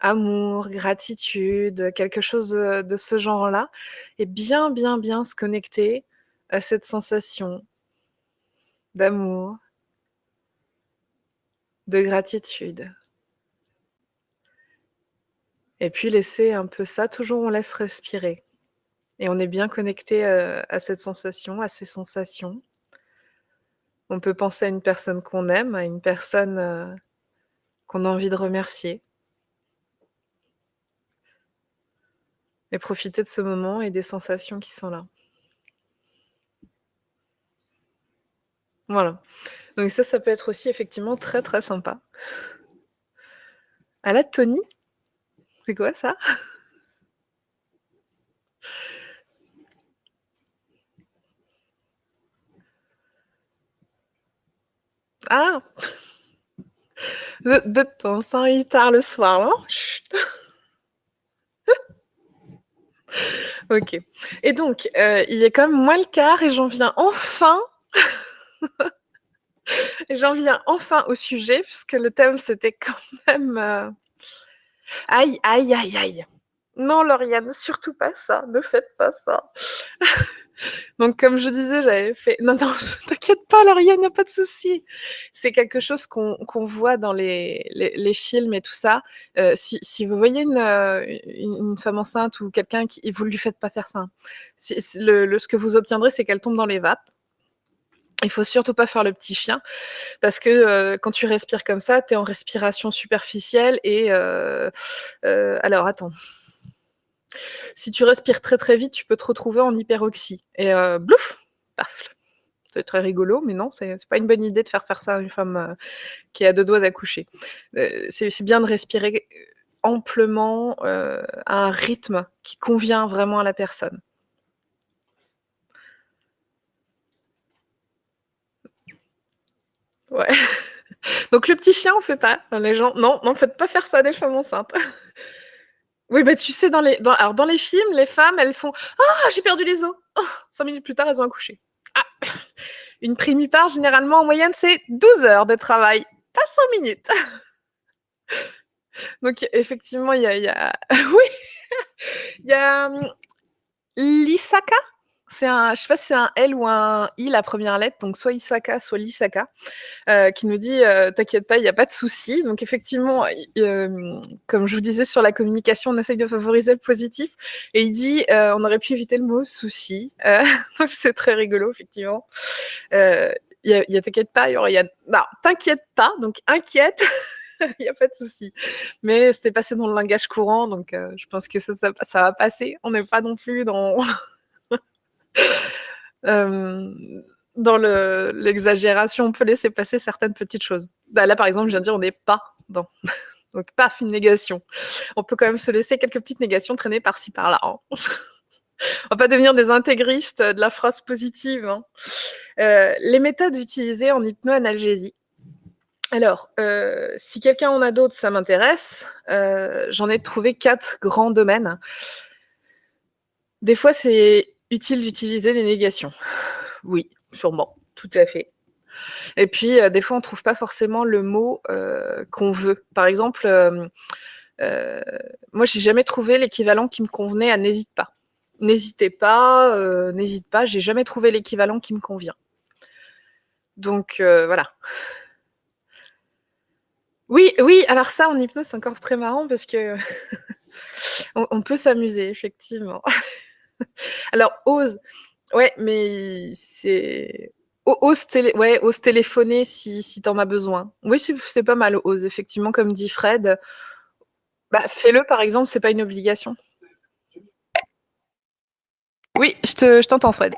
Amour, gratitude, quelque chose, de ce genre-là et bien, bien, bien se connecter à cette sensation d'amour de gratitude et puis laisser un peu ça toujours on laisse respirer et on est bien connecté, heu, à cette sensation, à ces sensations. On peut penser à une personne qu'on aime, à une personne, heu, qu'on a envie de remercier et profiter de ce moment et des sensations qui sont là. Voilà, donc ça, ça peut être aussi effectivement très, très sympa. Allotonie? C'est quoi ça? Ah! De de ton sang il tard le soir, non? Chut! OK et donc, heu, il est même moins le quart et j'en viens enfin j'en viens enfin au sujet puisque le thème c'était quand même, heu aïe, aïe, aïe, aïe! Non, Lauriane, surtout pas ça, ne faites pas ça. Donc comme je disais, j'avais fait non, non, t'inquiète pas Lauriane, il y a pas de souci. C'est quelque chose qu'on qu'on voit dans les les films et tout ça. Heu, si si vous voyez une, heu, une une femme enceinte ou quelqu'un qui vous lui faites pas faire ça, hein. Le ce que vous obtiendrez, c'est qu'elle tombe dans les vapes. Il faut surtout pas faire le petit chien parce que, heu, quand tu respires comme ça, tu es en respiration superficielle et alors attends si tu respires très, très vite, tu peux te retrouver en hyperoxie et heu, blouf! Paf! C'est très rigolo, mais non, c'est pas une bonne idée de faire faire ça à une femme, heu, qui à 2 doigts d'accoucher. Heu, c'est bien de respirer amplement, heu, à un rythme qui convient vraiment à la personne. Ouais. Donc le petit chien, on fait pas. Les gens non, non, faites pas faire ça des femmes enceintes. Oui, bah, tu sais dans les alors dans les films, les femmes, elles font: «Ah! J'ai perdu les os!» 5 minutes plus tard, elles ont accouché. Ah! Une primipare, généralement, en moyenne, c'est 12 heures de travail, pas 5 minutes. Donc effectivement, il y a y a oui! Il y a, mmh, Lysaka? C'est un je sais pas si c'est un L ou un I la 1re lettre, donc soit Isaka, soit Lysaka, heu, qui nous dit, heu: «T'inquiète pas, il y a pas de souci». Donc effectivement, comme je vous disais sur la communication, on essaye de favoriser le positif et il dit, heu: «On aurait pu éviter le mot souci», donc c'est très rigolo effectivement. Il y a «T'inquiète pas», il y aurait il y a non, «T'inquiète pas», donc inquiète, il y a pas de souci. Mais c'était passé dans le langage courant, donc je pense que ça ça ça va passer. On n'est pas non plus dans hem, dans le l'exagération, on peut laisser passer certaines petites choses. Bah, là, par exemple, je viens de dire: «On n'est pas dans», donc paf, une négation. On peut quand même se laisser quelques petites négations traîner par-ci par-là, hein. On va pas devenir des intégristes de la phrase positive, hein. Heu, les méthodes utilisées en hypnoanalgésie. Alors, heu, si quelqu'un en a d'autres, ça m'intéresse. J'en ai trouvé 4 grands domaines. Des fois, c'est utile d'utiliser les négations. Oui, sûrement, tout à fait. Et puis, heu, des fois, on trouve pas forcément le mot, heu, qu'on veut. Par exemple, hem, heu, moi, j'ai jamais trouvé l'équivalent qui me convenait à «n'hésite pas». «N'hésitez pas», «n'hésite pas», j'ai jamais trouvé l'équivalent qui me convient. Donc voilà. Oui, oui, alors ça, en hypnose, c'est encore très marrant parce que on on peut s'amuser effectivement. Alors ose, ouais, mais c'est ose télé téléphoner si si tu en as besoin. Oui, c'est pas mal ose, effectivement, comme dit Fred. Bah, fais-le, par exemple, c'est pas une obligation. Oui, je te je t'entends, Fred.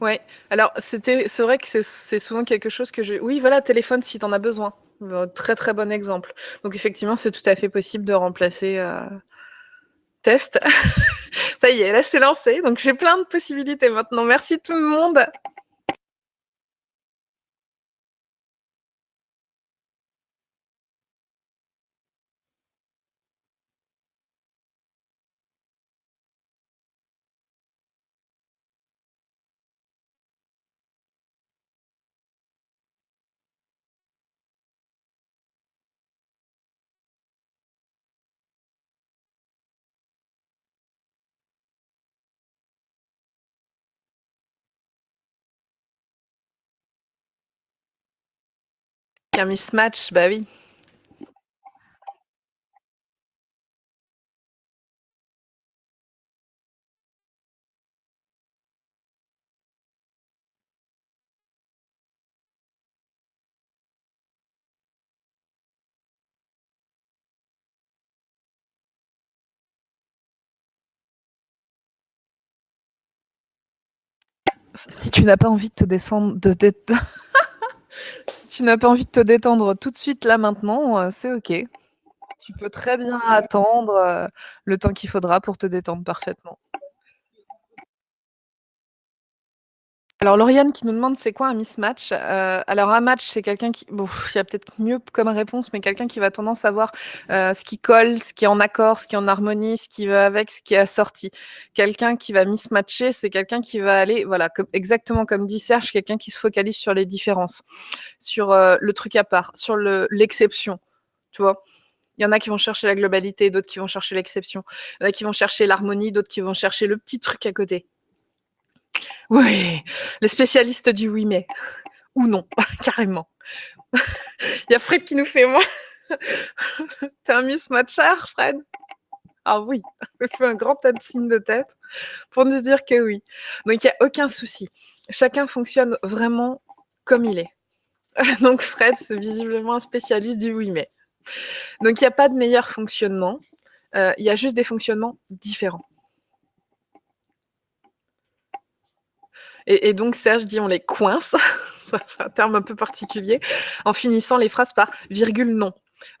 Ouais, alors c'était c'est vrai que c'est souvent quelque chose que je oui, voilà, téléphone si tu en as besoin. Heu, très, très bon exemple. Donc effectivement, c'est tout à fait possible de remplacer, heu test. Ça y est, là, c'est lancé, donc j'ai plein de possibilités maintenant. Merci tout le monde. Qu'un mismatch, bah oui. Si tu n'as pas envie de te descendre de si tu n'as pas envie de te détendre tout de suite, là, maintenant, heu, c'est OK. Tu peux très bien attendre, heu, le temps qu'il faudra pour te détendre parfaitement. Alors Lauriane qui nous demande c'est quoi un mismatch? Heu, alors un match, c'est quelqu'un qui bon, il y a peut-être mieux comme réponse, mais quelqu'un qui va tendance à voir, heu, ce qui colle, ce qui est en accord, ce qui est en harmonie, ce qui va avec, ce qui est assorti. Quelqu'un qui va mismatcher, c'est quelqu'un qui va aller voilà, exactement comme dit Serge, quelqu'un qui se focalise sur les différences, sur, heu, le truc à part, sur le l'exception, tu vois? Il y en a qui vont chercher la globalité, d'autres qui vont chercher l'exception. Il y en a qui vont chercher l'harmonie, d'autres qui vont chercher le petit truc à côté. Oui, les spécialistes du oui mais ou non, carrément. Il y a Fred qui nous fait moi. T'es un mismatcher, Fred? Ah oui, il fait un grand tas de signes de tête pour nous dire que oui. Donc il n'y a aucun souci. Chacun fonctionne vraiment comme il est. Donc Fred, c'est visiblement un spécialiste du oui mais. Donc il n'y a pas de meilleur fonctionnement. Euh, il y a juste des fonctionnements différents. Et, donc Serge dit on les coince, c'est un terme un peu particulier, en finissant les phrases par virgule non.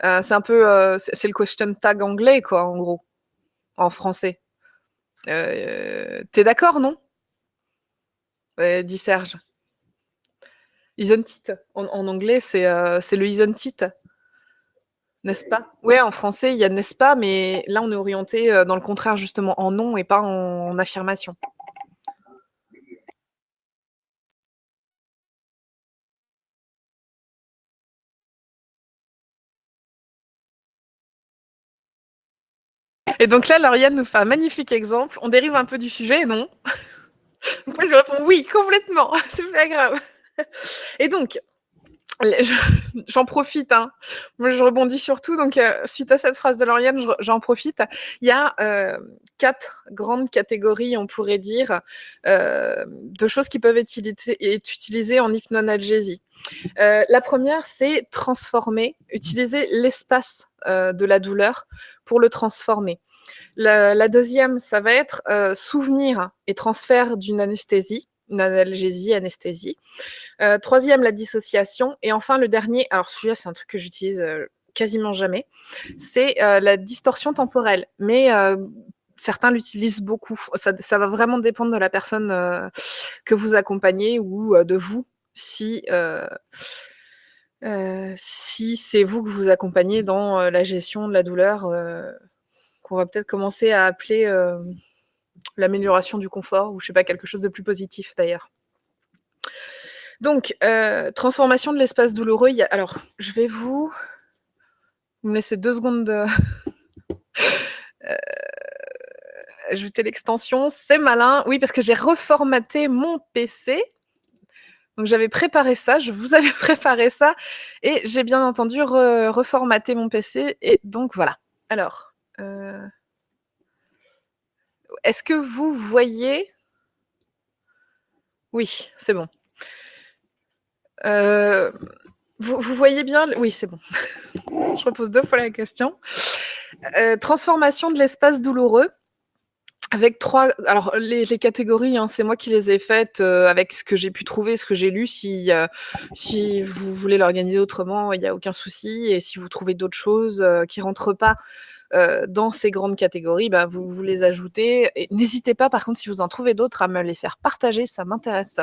Euh, c'est un peu, euh, c'est le question tag anglais quoi, en gros, en français. Euh, T'es d'accord, non? Dit Serge. Isn't it en, en anglais, c'est le isn't it n'est-ce pas? Ouais, en français, il y a n'est-ce pas, mais là, on est orienté dans le contraire, justement, en non et pas en affirmation. Et donc là, Lauriane nous fait un magnifique exemple. On dérive un peu du sujet, non Moi, je réponds oui, complètement. C'est pas grave. Et donc, j'en profite. Hein. Moi, je rebondis surtout. Donc, euh, suite à cette phrase de Lauriane, j'en profite. Il y a euh, quatre grandes catégories, on pourrait dire, euh, de choses qui peuvent être utilisées en hypnoanalgésie. La première, c'est transformer, utiliser l'espace de la douleur pour le transformer. La, deuxième, ça va être euh, souvenir et transfert d'une anesthésie, une analgésie, anesthésie. Euh, troisième, la dissociation. Et enfin, le dernier, alors celui-là, c'est un truc que j'utilise euh, quasiment jamais, c'est la distorsion temporelle. Mais certains l'utilisent beaucoup. Ça, va vraiment dépendre de la personne que vous accompagnez ou de vous. Si c'est vous que vous accompagnez dans la gestion de la douleur, qu'on va peut-être commencer à appeler euh, l'amélioration du confort, ou je sais pas, quelque chose de plus positif d'ailleurs. Donc, euh, transformation de l'espace douloureux. Alors, je vais vous... Vous me laissez deux secondes de... ajouter l'extension, c'est malin. Oui, parce que j'ai reformaté mon PC donc j'avais préparé ça, je vous avais préparé ça, et j'ai bien entendu re reformater mon PC, et donc voilà. Alors, euh... est-ce que vous voyez? Oui, c'est bon. Euh... Vous, voyez bien Oui, c'est bon. je repose deux fois la question. Euh, transformation de l'espace douloureux avec trois, alors les, catégories, hein, c'est moi qui les ai faites euh, avec ce que j'ai pu trouver, ce que j'ai lu. Si, euh, si vous voulez l'organiser autrement, il n'y a aucun souci. Et si vous trouvez d'autres choses euh, qui rentrent pas euh, dans ces grandes catégories, bah, vous, les ajoutez. N'hésitez pas, par contre, si vous en trouvez d'autres, à me les faire partager, ça m'intéresse.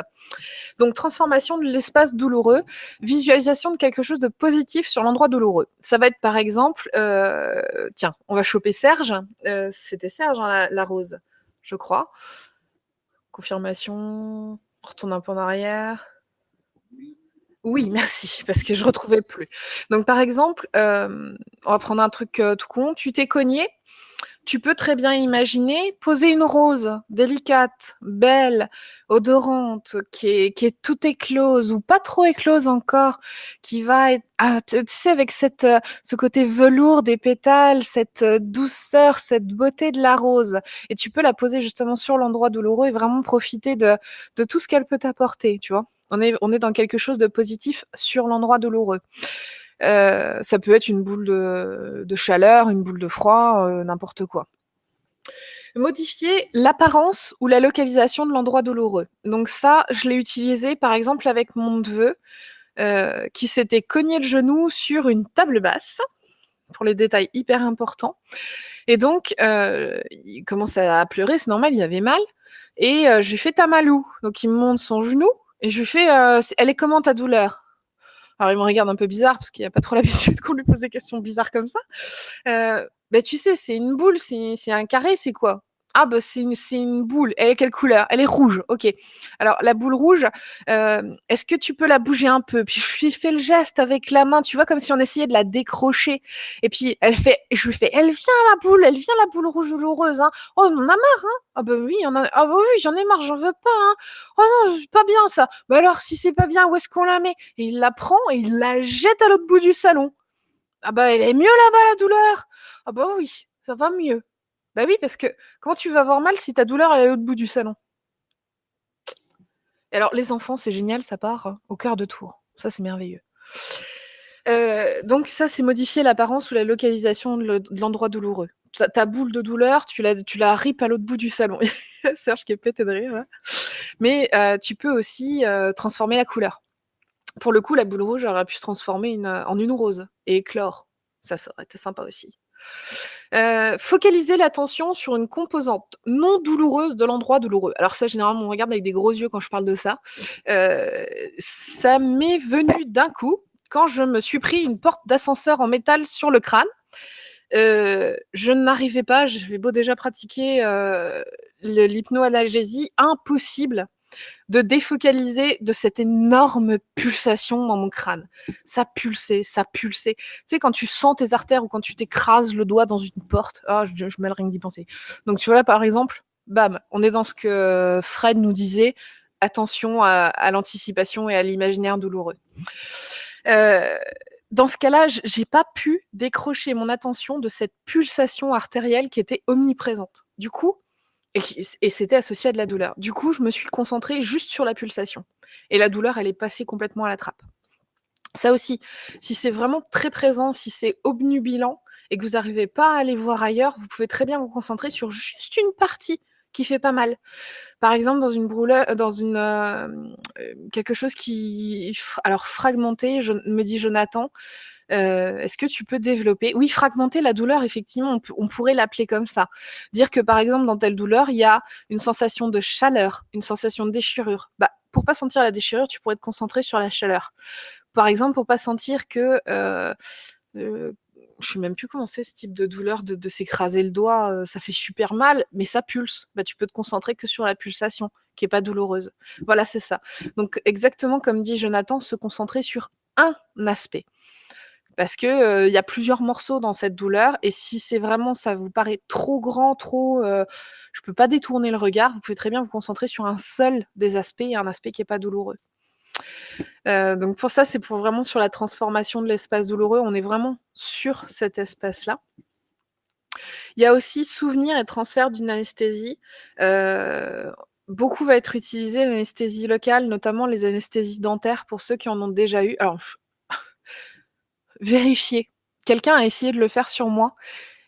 Donc, transformation de l'espace douloureux, visualisation de quelque chose de positif sur l'endroit douloureux. Ça va être, par exemple, euh, tiens, on va choper Serge. Euh, C'était Serge, hein, la, la rose, je crois. Confirmation, on retourne un peu en arrière. Oui, merci, parce que je retrouvais plus. Donc, par exemple, euh, on va prendre un truc euh, tout con. Tu t'es cogné, tu peux très bien imaginer poser une rose délicate, belle, odorante, qui est, qui est toute éclose ou pas trop éclose encore, qui va être, ah, tu sais, avec cette, euh, ce côté velours des pétales, cette douceur, cette beauté de la rose. Et tu peux la poser justement sur l'endroit douloureux et vraiment profiter de, de tout ce qu'elle peut t'apporter, tu vois. On est, dans quelque chose de positif sur l'endroit douloureux. Euh, ça peut être une boule de, chaleur, une boule de froid, euh, n'importe quoi. Modifier l'apparence ou la localisation de l'endroit douloureux. Donc ça, je l'ai utilisé par exemple avec mon neveu euh, qui s'était cogné le genou sur une table basse, pour les détails hyper importants. Et donc, il commençait à pleurer, c'est normal, il avait mal. et je lui fais: «Tu as mal où?» donc il me montre son genou et je lui fais: «Heu, c elle est comment ta douleur?» alors il me regarde un peu bizarre parce qu'il a pas trop l'habitude qu'on lui pose des questions bizarres comme ça. Heu, «Beh, tu sais, c'est une boule, c'est un carré, c'est quoi?» «Ah bah, c'est une boule. Elle est quelle couleur?» «Elle est rouge». «OK. Alors la boule rouge, hem, est-ce que tu peux la bouger un peu?» puis je lui fais le geste avec la main, tu vois? Comme si on essayait de la décrocher et puis elle fait je lui fais: «Elle vient la boule, elle vient la boule rouge douloureuse, hein. Oh, on en a marre, hein. Ah bah oui, ah bah oui, j'en ai marre, j'en veux pas, hein. Oh non, c'est pas bien ça. Bah alors si c'est pas bien, où est-ce qu'on la met?» et il la prend et il la jette à l'autre bout du salon. «Ah bah, elle est mieux là-bas la douleur?» «Ah bah oui, ça va mieux». Bah oui, parce que comment tu vas avoir mal si ta douleur est à l'autre bout du salon? Et alors les enfants, c'est génial, ça part au quart de tour. Ça, c'est merveilleux. Heu, donc ça, c'est modifier l'apparence ou la localisation de le de l'endroit douloureux. Ta boule de douleur, tu la tu ripes à l'autre bout du salon. Serge qui est pété de rire. Mais heu, tu peux aussi, heu, transformer la couleur. Pour le coup, la boule rouge aurait pu se transformer en une rose et éclore. Ça, ça aurait été sympa aussi. Heu, focaliser l'attention sur une composante non douloureuse de l'endroit douloureux. Alors ça, généralement, on regarde avec des gros yeux quand je parle de ça. Heu, ça m'est venu d'un coup, quand je me suis pris une porte d'ascenseur en métal sur le crâne. Heu, je n'arrivais pas, j'avais beau déjà pratiquer, l'hypnoanalgésie, impossible de défocaliser de cette énorme pulsation dans mon crâne. Ça pulsait, ça pulsait. Tu sais, quand tu sens tes artères ou quand tu t'écrases le doigt dans une porte, ah, je je mal rien que d'y penser. Donc tu vois là, par exemple, bam, on est dans ce que Fred nous disait, attention à l'anticipation et à l'imaginaire douloureux. Heu, dans ce cas-là, j'ai pas pu décrocher mon attention de cette pulsation artérielle qui était omniprésente. Du coup et c'était associé à de la douleur. Du coup, je me suis concentrée juste sur la pulsation et la douleur, elle est passée complètement à la trappe. Ça aussi, si c'est vraiment très présent, si c'est obnubilant et que vous arrivez pas à aller voir ailleurs, vous pouvez très bien vous concentrer sur juste une partie qui fait pas mal. Par exemple, dans une brouleu dans une, hem, quelque chose qui alors fragmenté, je me dit Jonathan, est-ce que tu peux développer? Oui, fragmenter la douleur, effectivement, on pourrait l'appeler comme ça. Dire que, par exemple, dans telle douleur, il y a une sensation de chaleur, une sensation de déchirure. Bah, pour pas sentir la déchirure, tu pourrais te concentrer sur la chaleur. Par exemple, pour pas sentir que, heu heu, je sais même plus comment c'est ce type de douleur de s'écraser le doigt, ça fait super mal, mais ça pulse. Bah, tu peux te concentrer que sur la pulsation, qui est pas douloureuse. Voilà, c'est ça. Donc exactement comme dit Jonathan, se concentrer sur un aspect. Parce que, il y a plusieurs morceaux dans cette douleur et si c'est vraiment ça vous paraît trop grand, trop, heu, je peux pas détourner le regard, vous pouvez très bien vous concentrer sur un seul des aspects et un aspect qui est pas douloureux. Donc pour ça, c'est pour vraiment sur la transformation de l'espace douloureux, on est vraiment sur cet espace-là. Il y a aussi souvenir et transfert d'une anesthésie. Beaucoup va être utilisé l'anesthésie locale, notamment les anesthésies dentaires pour ceux qui en ont déjà eu. Alors vérifier. Quelqu'un a essayé de le faire sur moi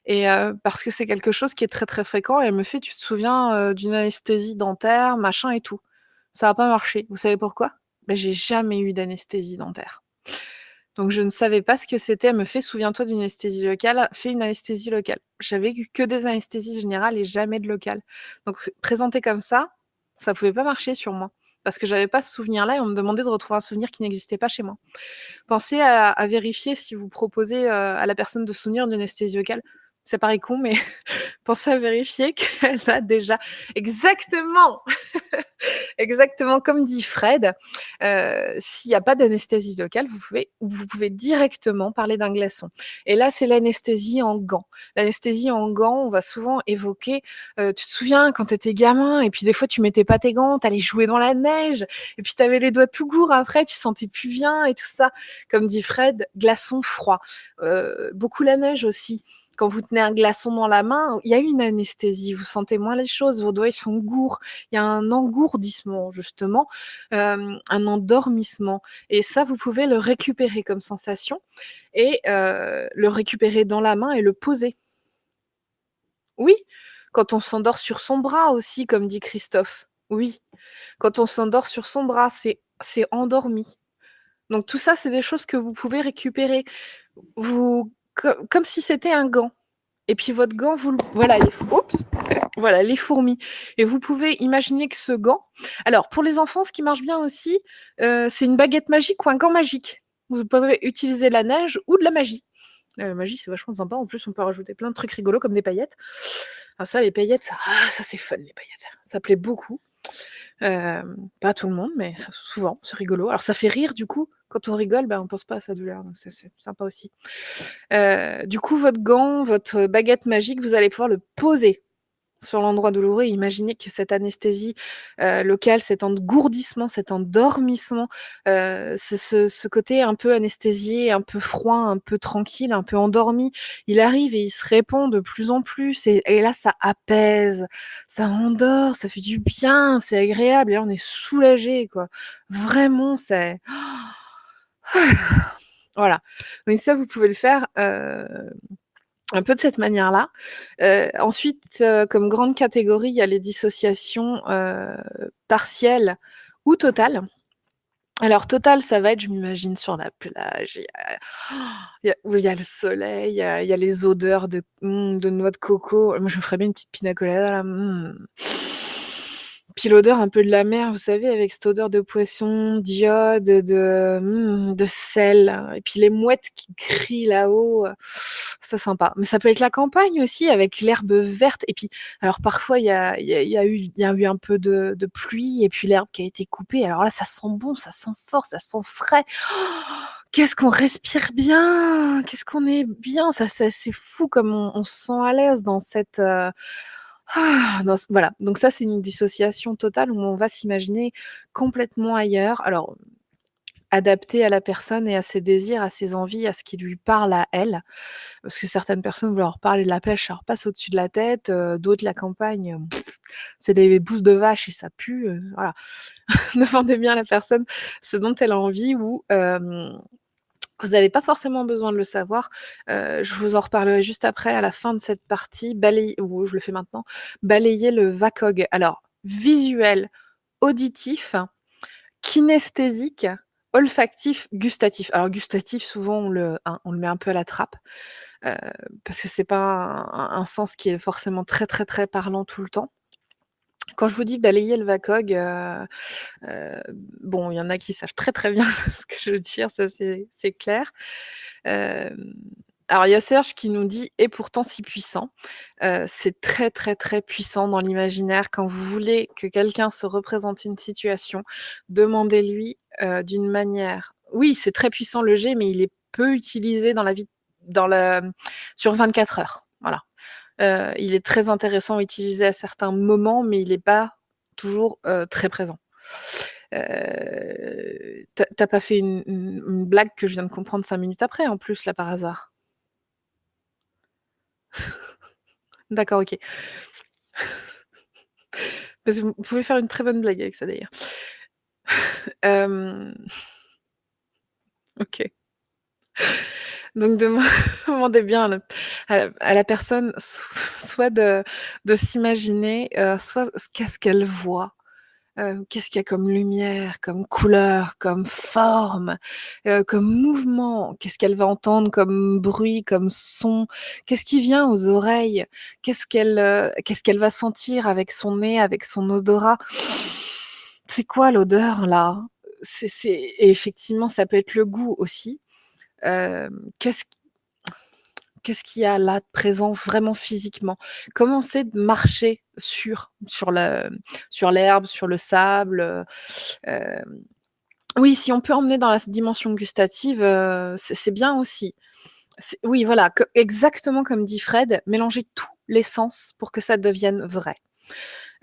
et heu, parce que c'est quelque chose qui est très, très fréquent et elle me fait: «Tu te souviens, heu, d'une anesthésie dentaire, machin et tout?» ça a pas marché. Vous savez pourquoi? Bah, j'ai jamais eu d'anesthésie dentaire. Donc je ne savais pas ce que c'était. Elle me fait: «Souviens-toi d'une anesthésie locale, fais une anesthésie locale». J'avais eu que des anesthésies générales et jamais de locale. Donc présenté comme ça, ça pouvait pas marcher sur moi parce que j'avais pas ce souvenir-là et on me demandait de retrouver un souvenir qui n'existait pas chez moi. Pensez à vérifier si vous proposez, heu, à la personne de souvenir d'une anesthésie locale. Ça paraît con, mais pensez à vérifier qu'elle a déjà exactement! Exactement comme dit Fred, heu, s'il y a pas d'anesthésie locale, vous pouvez directement parler d'un glaçon et là, c'est l'anesthésie en gants. L'anesthésie en gants, on va souvent évoquer, heu, tu te souviens quand tu étais gamin et puis des fois tu mettais pas tes gants, tu allais jouer dans la neige et puis tu avais les doigts tout gourds après, tu sentais plus bien et tout ça. Comme dit Fred, glaçon froid. Heu, beaucoup la neige aussi. Quand vous tenez un glaçon dans la main, il y a une anesthésie, vous sentez moins les choses, vos doigts, ils sont gourds. Il y a un engourdissement justement, hem, un endormissement et ça, vous pouvez le récupérer comme sensation et heu, le récupérer dans la main et le poser. Oui, quand on s'endort sur son bras aussi, comme dit Christophe. Oui, quand on s'endort sur son bras, c'est endormi. Donc tout ça, c'est des choses que vous pouvez récupérer. Vous co comme si c'était un gant. et puis votre gant, vous le voilà les voilà les fourmis et vous pouvez imaginer que ce gant alors pour les enfants, ce qui marche bien aussi, heu, c'est une baguette magique ou un gant magique. Vous pouvez utiliser la neige ou de la magie. La magie, c'est vachement sympa. En plus, on peut rajouter plein de trucs rigolos comme des paillettes. Ah ça, les paillettes, ça ah ça c'est fun les paillettes. Ça plaît beaucoup. Pas tout le monde, mais souvent, c'est rigolo. Alors ça fait rire du coup, quand on rigole, bah, on pense pas à sa douleur, donc c'est sympa aussi. Du coup, votre gant, votre baguette magique, vous allez pouvoir le poser sur l'endroit douloureux et imaginer que cette anesthésie, heu, locale, cet engourdissement, cet endormissement, heu, ce côté un peu anesthésié, un peu froid, un peu tranquille, un peu endormi, il arrive et il se répand de plus en plus et là, ça apaise, ça endort, ça fait du bien, c'est agréable et là, on est soulagé, quoi. Vraiment, c'est voilà. Donc ça, vous pouvez le faire, heu, un peu de cette manière-là. Heu, ensuite, heu, comme grande catégorie, il y a les dissociations, heu, partielles ou totales. Alors totales, ça va être, je m'imagine sur la plage, il où il y a le soleil, il y a les odeurs de mmh, de noix de coco. Moi, je me ferais bien une petite pina colada là, mmh. Puis l'odeur un peu de la mer, vous savez, avec cette odeur de poisson, d'iode, de, mmh, de sel et puis les mouettes qui crient là-haut, ça sympa. Mais ça peut être la campagne aussi avec l'herbe verte et puis alors parfois il y a y a y a eu un peu de de pluie et puis l'herbe qui a été coupée. Alors là, ça sent bon, ça sent fort, ça sent frais. Qu'est-ce qu'on respire bien! Qu'est-ce qu'on est bien! Ça c'est fou comme on se sent à l'aise dans cette, heu, ce voilà. Donc ça, c'est une dissociation totale où on va s'imaginer complètement ailleurs. Alors, adapté à la personne et à ses désirs, à ses envies, à ce qui lui parle à elle. Parce que certaines personnes, vous leur parlez de la plage, ça leur passe au-dessus de la tête, heu, d'autres la campagne, c'est des bousses de vache et ça pue, heu, voilà. Demandez bien à la personne ce dont elle a envie ou vous avez pas forcément besoin de le savoir. Heu, je vous en reparlerai juste après à la fin de cette partie, balayer ou je le fais maintenant, balayer le VACOG. Alors visuel, auditif, kinesthésique, olfactif, gustatif. Alors gustatif, souvent on le hein, met un peu à la trappe, heu, parce que c'est pas un sens qui est forcément très, très, très parlant tout le temps. Quand je vous dis balayer le VACOG, heu heu, bon, il y en a qui savent très, très bien ce que je veux dire, ça c'est clair. Hem, alors il y a Serge qui nous dit: «Et pourtant si puissant». C'est très, très, très puissant dans l'imaginaire. Quand vous voulez que quelqu'un se représente une situation, demandez-lui, d'une manière oui, c'est très puissant le jet, mais il est peu utilisé dans la vie dans la sur 24 heures, Heu, il est très intéressant à utiliser à certains moments, mais il est pas toujours, heu, très présent. Heu, tu as tu as pas fait une blague que je viens de comprendre 5 minutes après en plus là par hasard? D'accord, OK. Parce que vous pouvez faire une très bonne blague avec ça d'ailleurs. Hem, OK. Donc deman demandez bien à la personne so soit de de s'imaginer, heu, soit ce qu'est-ce qu'elle voit, heu, qu'est-ce qu'il y a comme lumière, comme couleur, comme forme, heu, comme mouvement, qu'est-ce qu'elle va entendre comme bruit, comme son, qu'est-ce qui vient aux oreilles, qu'est-ce qu'elle, va sentir avec son nez, avec son odorat? C'est quoi l'odeur là? Et effectivement, ça peut être le goût aussi. Qu'est-ce qu'est-ce qu'il y a là de présent vraiment physiquement? Comment de marcher sur sur le sur l'herbe, sur le sable, oui, si on peut emmener dans la dimension gustative, c'est bien aussi. Oui, voilà, exactement comme dit Fred, mélanger tous les sens pour que ça devienne vrai.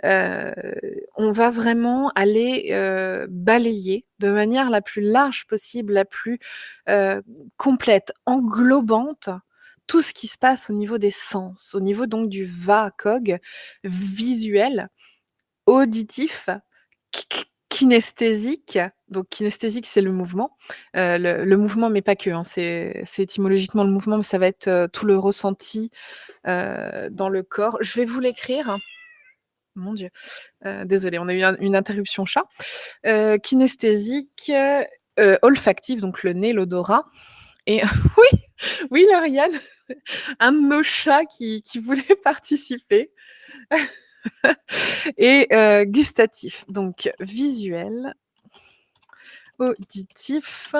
On va vraiment aller, balayer de manière la plus large possible, la plus, complète, englobante, tout ce qui se passe au niveau des sens, au niveau donc du VACOG, visuel, auditif, ki ki kinesthésique. Donc kinesthésique, c'est le mouvement, le mouvement, mais pas que, hein, c'est étymologiquement le mouvement, mais ça va être, tout le ressenti, dans le corps. Je vais vous l'écrire. Mon Dieu, heu, désolée, on a eu un une interruption chat. Heu, kinesthésique, heu, olfactif, donc le nez, l'odorat, et oui, oui Lauriane, un de nos chats qui voulait participer. Et heu, gustatif, donc visuel auditif,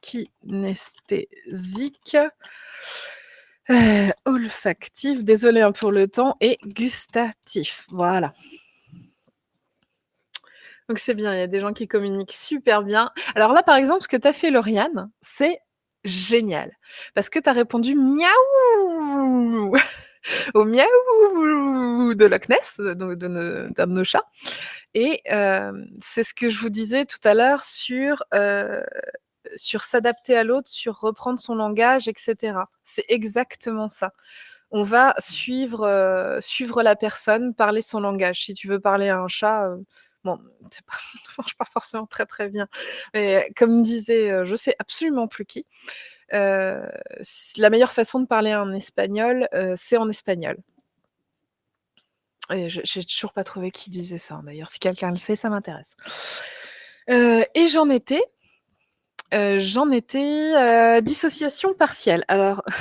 kinesthésique, heu, olfactif, désolée, hein, pour le temps et gustatif, voilà. Donc c'est bien, il y a des gens qui communiquent super bien. Alors là, par exemple, ce que tu as fait Lauriane, c'est génial parce que tu as répondu: «Miaou» au miaou de Loch Ness, ne d'un de nos chats et hem, c'est ce que je vous disais tout à l'heure sur, sur s'adapter à l'autre, sur reprendre son langage et cetera. C'est exactement ça. On va suivre, heu, suivre la personne, parler son langage. Si tu veux parler à un chat, heu, bon, pas ça marche pas forcément très, très bien. Mais comme disait, heu, je sais absolument plus qui, heu, s la meilleure façon de parler en espagnol, heu, c'est en espagnol. Et j'ai toujours pas trouvé qui disait ça, d'ailleurs. Si quelqu'un le sait, ça m'intéresse. Et j'en étais heu, j'en étais, heu, dissociation partielle. Alors, heu,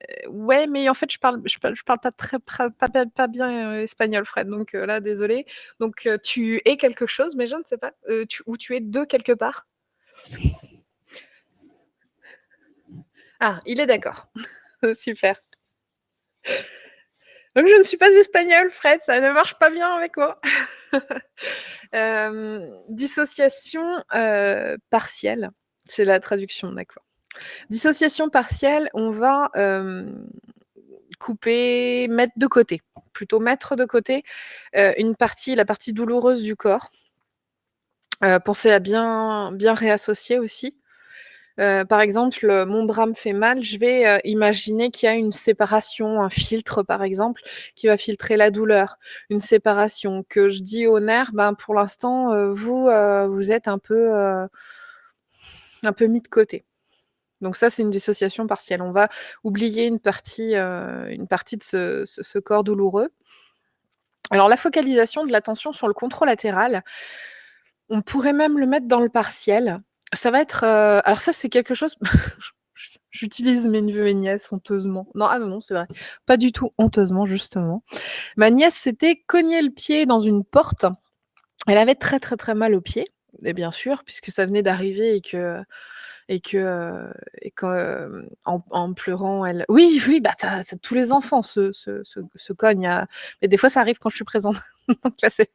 ouais, mais en fait, je parle je parle je parle pas très pas bien, espagnol, Fred, donc là, désolée. Donc tu es quelque chose, mais je ne sais pas, tu ou tu es de quelque part? Ah, il est d'accord. Super. Donc je ne suis pas espagnole, Fred, ça ne marche pas bien avec moi. Hem, dissociation, heu, partielle, c'est la traduction, d'accord. Dissociation partielle, on va, hem, couper, mettre de côté, plutôt mettre de côté, une partie, la partie douloureuse du corps. Heu, penser à bien bien réassocier aussi. Heu, par exemple, heu, mon bras me fait mal, je vais, heu, imaginer qu'il y a une séparation, un filtre, par exemple, qui va filtrer la douleur. Une séparation, que je dis au nerf: «Ben, pour l'instant, vous, êtes un peu, mis de côté». Donc ça, c'est une dissociation partielle. On va oublier une partie, de ce corps douloureux. Alors la focalisation de l'attention sur le contralatéral on pourrait même le mettre dans le partiel. Ça va être, heu alors ça, c'est quelque chose j'utilise mes neveux et nièces honteusement. Non, ah non, c'est vrai. Pas du tout honteusement, justement. Ma nièce s'était cogné le pied dans une porte. Elle avait très, très, très mal au pied et bien sûr, puisque ça venait d'arriver et que et que, hem, en pleurant, elle oui, oui, bah, tous les enfants se se cognent à mais des fois, ça arrive quand je suis présente. Donc là, c'est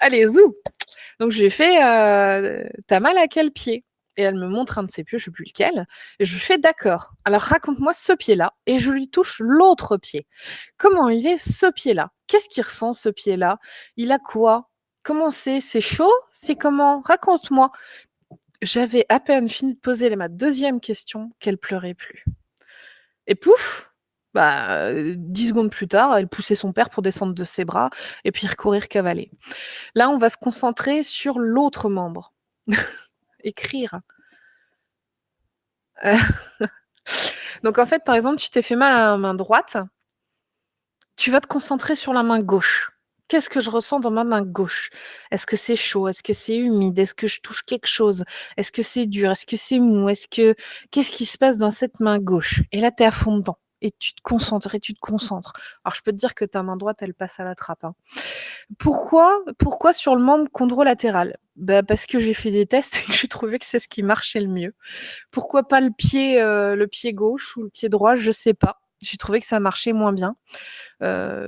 allez zou! Donc je lui ai fait: «Heu, tu as mal à quel pied?» et elle me montre un de ses pieds, je sais plus lequel et je lui fais: «D'accord, alors raconte-moi ce pied-là» et je lui touche l'autre pied. «Comment il est ce pied-là? Qu'est-ce qu'il ressent ce pied-là? Il a quoi? Comment c'est? C'est chaud? C'est comment? Raconte-moi». J'avais à peine fini de poser ma 2e question qu'elle pleurait plus. Et pouf! Bah, 10 secondes plus tard, elle poussait son père pour descendre de ses bras et puis recourir cavaler. Là, on va se concentrer sur l'autre membre. Écrire. Donc en fait, par exemple, tu t'es fait mal à la main droite tu vas te concentrer sur la main gauche. Qu'est-ce que je ressens dans ma main gauche? Est-ce que c'est chaud? Est-ce que c'est humide? Est-ce que je touche quelque chose? Est-ce que c'est dur? Est-ce que c'est mou? Est-ce que qu'est-ce qui se passe dans cette main gauche? Et là, tu es à fond dedans et tu te concentres tu te concentres. Alors je peux te dire que ta main droite, elle passe à la trappe, hein. Pourquoi pourquoi sur le membre chondrolatéral? Bah, parce que j'ai fait des tests et que j'ai trouvé que c'est ce qui marchait le mieux. Pourquoi pas le pied, heu, le pied gauche ou le pied droit? Je sais pas. J'ai trouvé que ça marchait moins bien.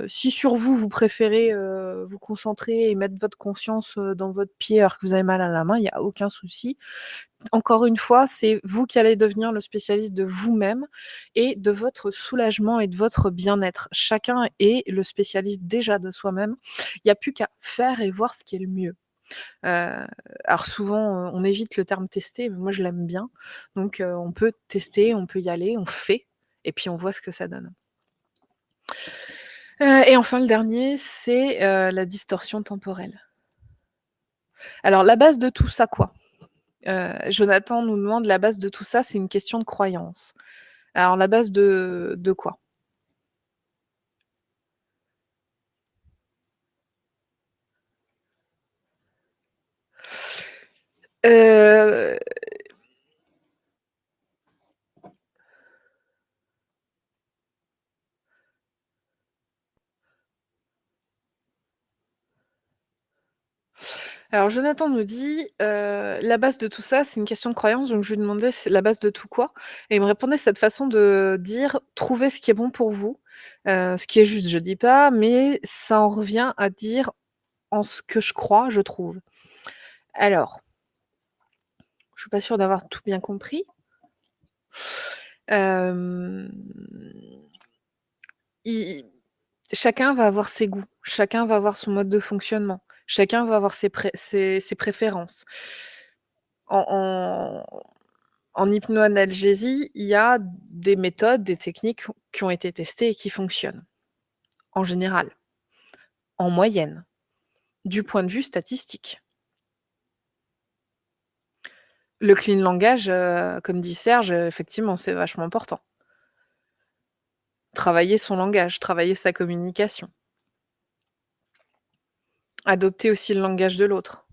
Si sur vous, vous préférez, vous concentrer et mettre votre conscience, dans votre pied alors que vous avez mal à la main, il y a aucun souci. Encore une fois, c'est vous qui allez devenir le spécialiste de vous-même et de votre soulagement et de votre bien-être. Chacun est le spécialiste déjà de soi-même. Il y a plus qu'à faire et voir ce qui est le mieux. Alors souvent, on évite le terme tester, mais moi je l'aime bien. Donc on peut tester, on peut y aller, on fait et puis on voit ce que ça donne. Heu et enfin le dernier, c'est, heu, la distorsion temporelle. Alors la base de tout ça, quoi? Heu, Jonathan nous demande: «La base de tout ça, c'est une question de croyance». Alors la base de de quoi? Alors Jonathan nous dit, heu: «La base de tout ça, c'est une question de croyance», donc je lui demandais: «C'est la base de tout quoi?» et il me répondait cette façon de dire: «Trouvez ce qui est bon pour vous». Heu, ce qui est juste, je dis pas, mais ça en revient à dire: «En ce que je crois, je trouve». Alors je suis pas sûre d'avoir tout bien compris. I chacun va avoir ses goûts, chacun va avoir son mode de fonctionnement, chacun va avoir ses pré ses ses préférences. En hypnoanalgésie, il y a des méthodes, des techniques qui ont été testées et qui fonctionnent. En général. En moyenne. Du point de vue statistique. Le clean langage, heu, comme dit Serge, effectivement, c'est vachement important. Travailler son langage, travailler sa communication. Adopter aussi le langage de l'autre.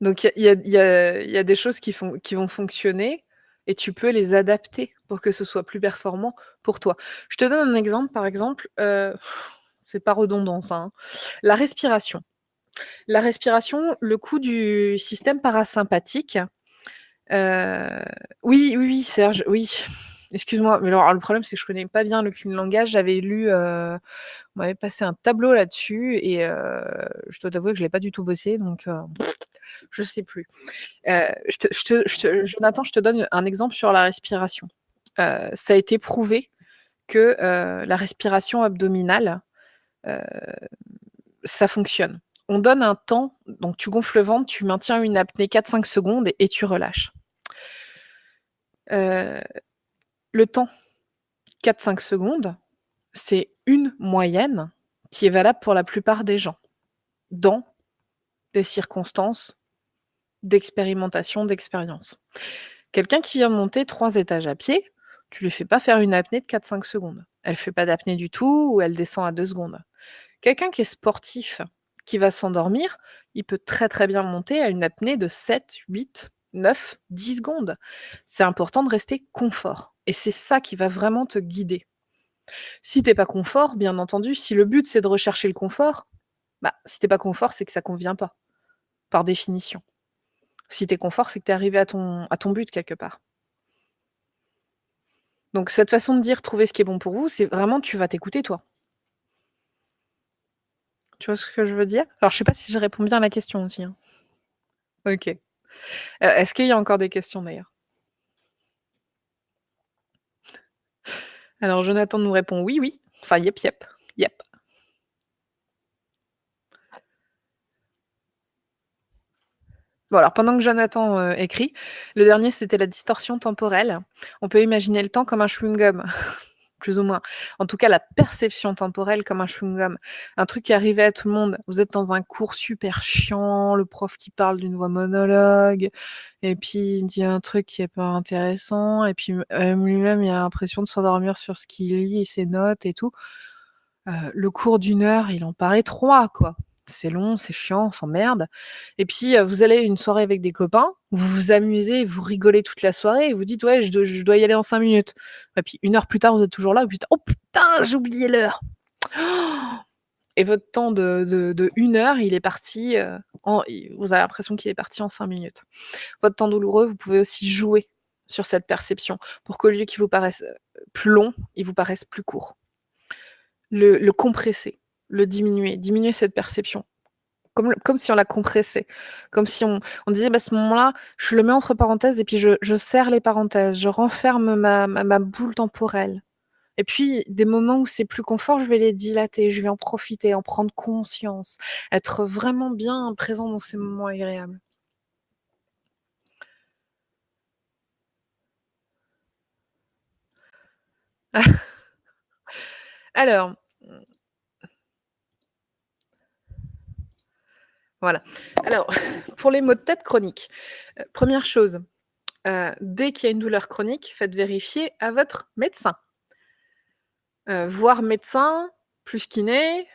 Donc il y a des choses qui vont fonctionner et tu peux les adapter pour que ce soit plus performant pour toi. Je te donne un exemple, par exemple, heu, c'est pas redondant ça, hein. La respiration. La respiration, le coup du système parasympathique, heu oui, oui, oui, Serge, oui. Excuse-moi, mais le problème, c'est que je connais pas bien le clean langage. J'avais lu, heu, on m'avait passé un tableau là-dessus et heu, je dois t'avouer que je l'ai pas du tout bossé donc heu, je sais plus. Jonathan, je te donne un exemple sur la respiration. Ça a été prouvé que, la respiration abdominale, ça fonctionne. On donne un temps, donc tu gonfles le ventre, tu maintiens une apnée 4-5 secondes et tu relâches. Heu, le temps, 4-5 secondes, c'est une moyenne qui est valable pour la plupart des gens, dans des circonstances d'expérimentation, d'expérience. Quelqu'un qui vient monter 3 étages à pied, tu lui fais pas faire une apnée de 4-5 secondes. Elle fait pas d'apnée du tout ou elle descend à 2 secondes. Quelqu'un qui est sportif, qui va s'endormir, il peut très, très bien monter à une apnée de 7-8-9-10 secondes. C'est important de rester confort et c'est ça qui va vraiment te guider. Si tu es pas confort, bien entendu, si le but c'est de rechercher le confort, bah, si tu es pas confort, c'est que ça convient pas, par définition. Si tu es confort, c'est que tu es arrivé à ton à ton but quelque part. Donc cette façon de dire: «Trouver ce qui est bon pour vous», c'est vraiment tu vas t'écouter toi. Tu vois ce que je veux dire? Alors je sais pas si je réponds bien à la question aussi, hein. OK. Heu, est-ce qu'il y a encore des questions d'ailleurs? Alors Jonathan nous répond: «Oui, oui», enfin yep, yep. Bon alors pendant que Jonathan, heu, écrit, le dernier c'était la distorsion temporelle. On peut imaginer le temps comme un chewing-gum, plus ou moins. En tout cas, la perception temporelle comme un chewing-gum. Un truc qui arrivait à tout le monde. Vous êtes dans un cours super chiant, le prof qui parle d'une voix monologue et puis il dit un truc qui est pas intéressant et puis, heu, lui-même, il a l'impression de s'endormir sur ce qu'il lit et ses notes et tout. Heu, le cours d'1 heure, il en paraît 3 quoi. C'est long, c'est chiant, on s'emmerde et puis, vous allez à une soirée avec des copains, vous vous amusez, vous rigolez toute la soirée et vous dites: «Ouais, je dois y aller en 5 minutes» et puis 1 heure plus tard, vous êtes toujours là, vous dites: «Oh putain, j'ai oublié l'heure!» et votre temps de 1 heure, il est parti, en vous avez l'impression qu'il est parti en 5 minutes. Votre temps douloureux, vous pouvez aussi jouer sur cette perception pour qu'au lieu qu'il vous paraisse, plus long, il vous paraisse plus court. Le compresser, le diminuer, diminuer cette perception. Comme comme si on la compressait, comme si on on disait: «Bah, ce moment-là, je le mets entre parenthèses et puis je je serre les parenthèses, je renferme ma ma ma boule temporelle et puis des moments où c'est plus confort, je vais les dilater, je vais en profiter, en prendre conscience, être vraiment bien présent dans ces moments agréables». Alors, Voilà. Alors, pour les maux de tête chroniques, heu, 1re chose, heu, dès qu'il y a une douleur chronique, faites vérifier à votre médecin. Heu, voire médecin, plus kiné,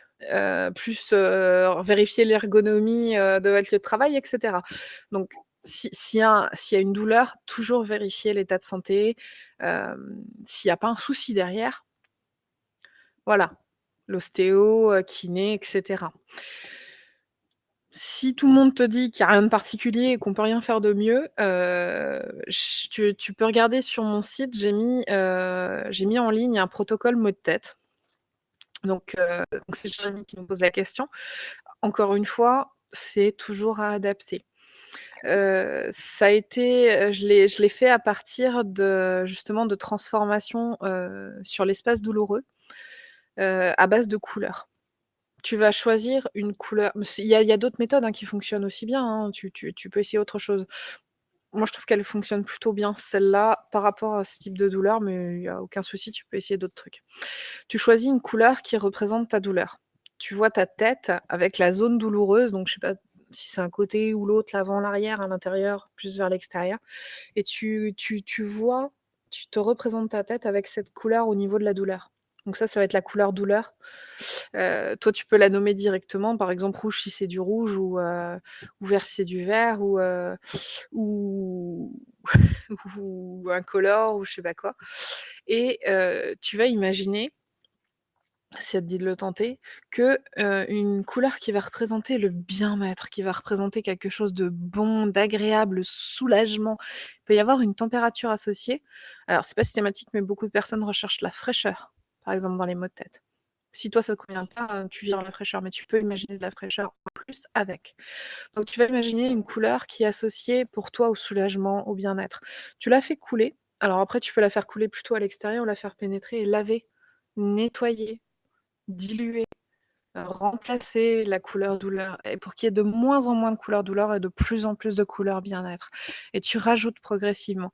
plus, vérifier l'ergonomie, de votre lieu de travail et cetera. Donc Si s'il y a s'il y a une douleur, toujours vérifier l'état de santé, s'il y a pas un souci derrière. Voilà, l'ostéo, kiné et cetera. Si tout le monde te dit qu'il y a rien de particulier et qu'on peut rien faire de mieux, heu, ch tu peux regarder sur mon site, j'ai mis, heu, j'ai mis en ligne un protocole maux de tête. Donc heu, donc c'est Jérémy qui nous pose la question. Encore une fois, c'est toujours à adapter. Ça a été, je l'ai fait à partir de justement de transformations, sur l'espace douloureux, à base de couleurs. Tu vas choisir une couleur il y a d'autres méthodes, hein, qui fonctionnent aussi bien, hein, tu peux essayer autre chose. Moi, je trouve qu'elle fonctionne plutôt bien celle-là, par rapport à ce type de douleur, mais il y a aucun souci, tu peux essayer d'autres trucs. Tu choisis une couleur qui représente ta douleur. Tu vois ta tête avec la zone douloureuse, donc je sais pas si c'est un côté ou l'autre, l'avant, l'arrière, à l'intérieur, plus vers l'extérieur et tu vois, tu te représentes ta tête avec cette couleur au niveau de la douleur. Donc ça, ça va être la couleur douleur. Heu, toi, tu peux la nommer directement, par exemple rouge si c'est du rouge ou ou vert si c'est du vert ou heu, ou ou incolore ou je sais pas quoi et heu, tu vas imaginer si ça te dit de le tenter, que, une couleur qui va représenter le bien-être, qui va représenter quelque chose de bon, d'agréable, le soulagement. Il peut y avoir une température associée. Alors c'est pas systématique, mais beaucoup de personnes recherchent la fraîcheur, par exemple dans les maux de tête. Si toi ça te convient pas, heu, tu vires la fraîcheur, mais tu peux imaginer de la fraîcheur en plus avec. Donc tu vas imaginer une couleur qui est associée pour toi au soulagement, au bien-être. Tu la fais couler, alors après tu peux la faire couler plutôt à l'extérieur la faire pénétrer et laver, nettoyer, diluer, heu, remplacer la couleur douleur et pour qu'il y ait de moins en moins de couleur douleur et de plus en plus de couleur bien-être et tu rajoutes progressivement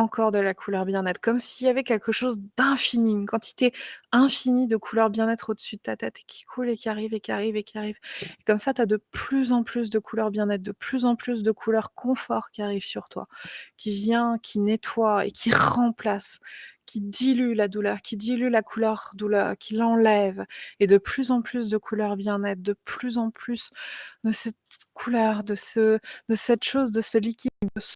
encore de la couleur bien-être, comme s'il y avait quelque chose d'infini, une quantité infinie de couleur bien-être au-dessus de ta tête et qui coule et qui arrive et qui arrive et qui arrive. Et comme ça, tu as de plus en plus de couleur bien-être, de plus en plus de couleur confort qui arrive sur toi, qui vient, qui nettoie et qui remplace, qui dilue la douleur, qui dilue la couleur douleur, qui l'enlève. Et de plus en plus de couleur bien-être, de plus en plus de cette couleur, de ce de cette chose, de ce liquide, de ce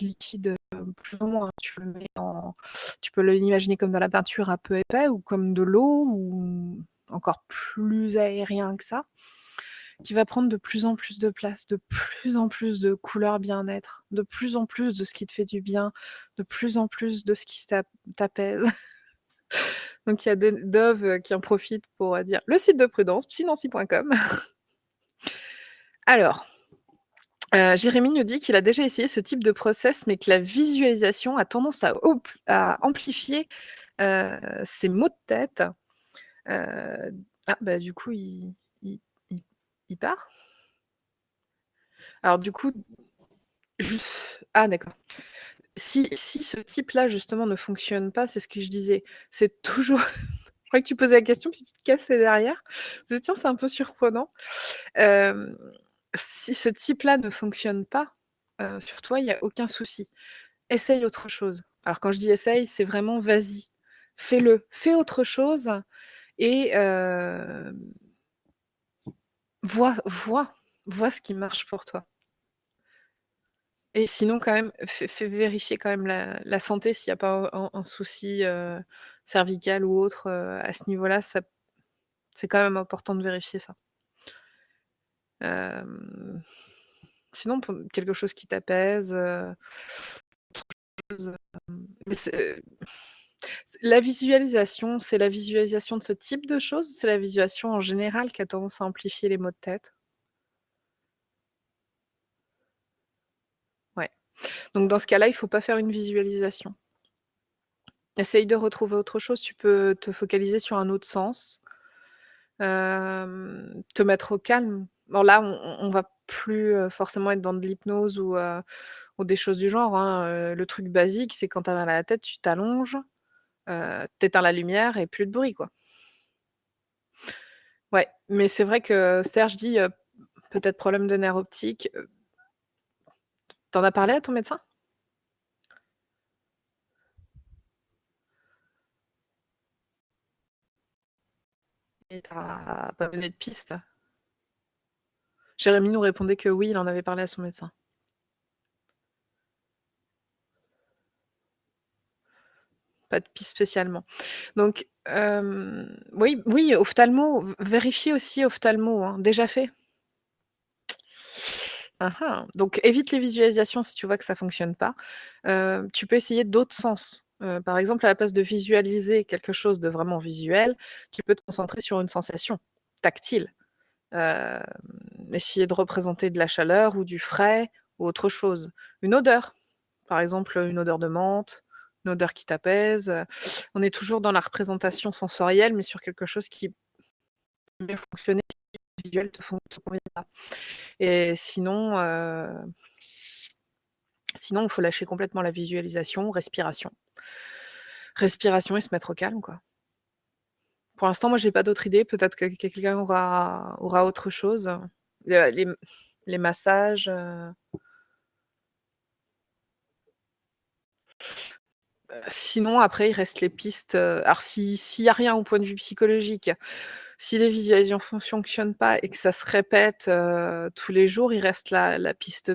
liquide, heu, plus ou moins, tu le mets en tu peux l'imaginer comme dans la peinture un peu épais ou comme de l'eau ou encore plus aérien que ça, qui va prendre de plus en plus de place, de plus en plus de couleur bien-être, de plus en plus de ce qui te fait du bien, de plus en plus de ce qui t'ap t'apaise. Donc il y a Dove, heu, qui en profitent pour, heu, dire: «Le site de Prudence, psy-nancy.com». Alors, heu, Jérémy nous dit qu'il a déjà essayé ce type de process, mais que la visualisation a tendance à amplifier, heu, ses maux de tête. Heu, ah bah, du coup, il il il part? Alors du coup, juste ah d'accord. Si si ce type-là, justement, ne fonctionne pas, c'est ce que je disais, c'est toujours je croyais que tu posais la question puis tu te cassais derrière. Je «Tiens, c'est un peu surprenant». Hem, si ce type-là ne fonctionne pas, sur toi, il y a aucun souci. Essaye autre chose. Alors quand je dis essaye, c'est vraiment vas-y, fais-le, fais autre chose et vois vois vois ce qui marche pour toi. Et sinon quand même, fais vérifier quand même la santé s'il y a pas un souci, cervical ou autre, à ce niveau-là, c'est quand même important de vérifier ça. Sinon quelque chose qui t'apaise, la visualisation, c'est la visualisation de ce type de choses c'est la visualisation en général qui a tendance à amplifier les maux de tête? Ouais. Donc dans ce cas-là, il faut pas faire une visualisation. Essaye de retrouver autre chose, tu peux te focaliser sur un autre sens. Te mettre au calme. Bon là, on on va plus, forcément être dans de l'hypnose ou des choses du genre, hein, le truc basique, c'est quand tu as mal à la tête, tu t'allonges, heu, tu éteins la lumière et plus de bruit, quoi. Ouais, mais c'est vrai que Serge dit, peut-être problème de nerf optique, heu Tu en as parlé à ton médecin? Il t'a pas donné de piste? Jérémy nous répondait que oui, il en avait parlé à son médecin. Pas de piste spécialement. Donc, euh, oui, oui, ophtalmo, vérifiez aussi ophtalmo, hein, déjà fait. Ah ah, donc, évite les visualisations si tu vois que ça ne fonctionne pas. Euh, tu peux essayer d'autres sens. Euh, par exemple, à la place de visualiser quelque chose de vraiment visuel, tu peux te concentrer sur une sensation tactile. Hem, essayer de représenter de la chaleur ou du frais ou autre chose. Une odeur, par exemple, une odeur de menthe, une odeur qui t'apaise, on est toujours dans la représentation sensorielle, mais sur quelque chose qui peut fonctionner si le visuel te convient pas et sinon, heu sinon, il faut lâcher complètement la visualisation, respiration. Respiration et se mettre au calme, quoi. Pour l'instant, moi, j'ai pas d'autres idées, peut-être que quelqu'un aura aura autre chose. Le les les massages, heu Heu, sinon après il reste les pistes, alors si s'il y a rien au point de vue psychologique, si les visualisations fonctionnent pas et que ça se répète, tous les jours, il reste la la piste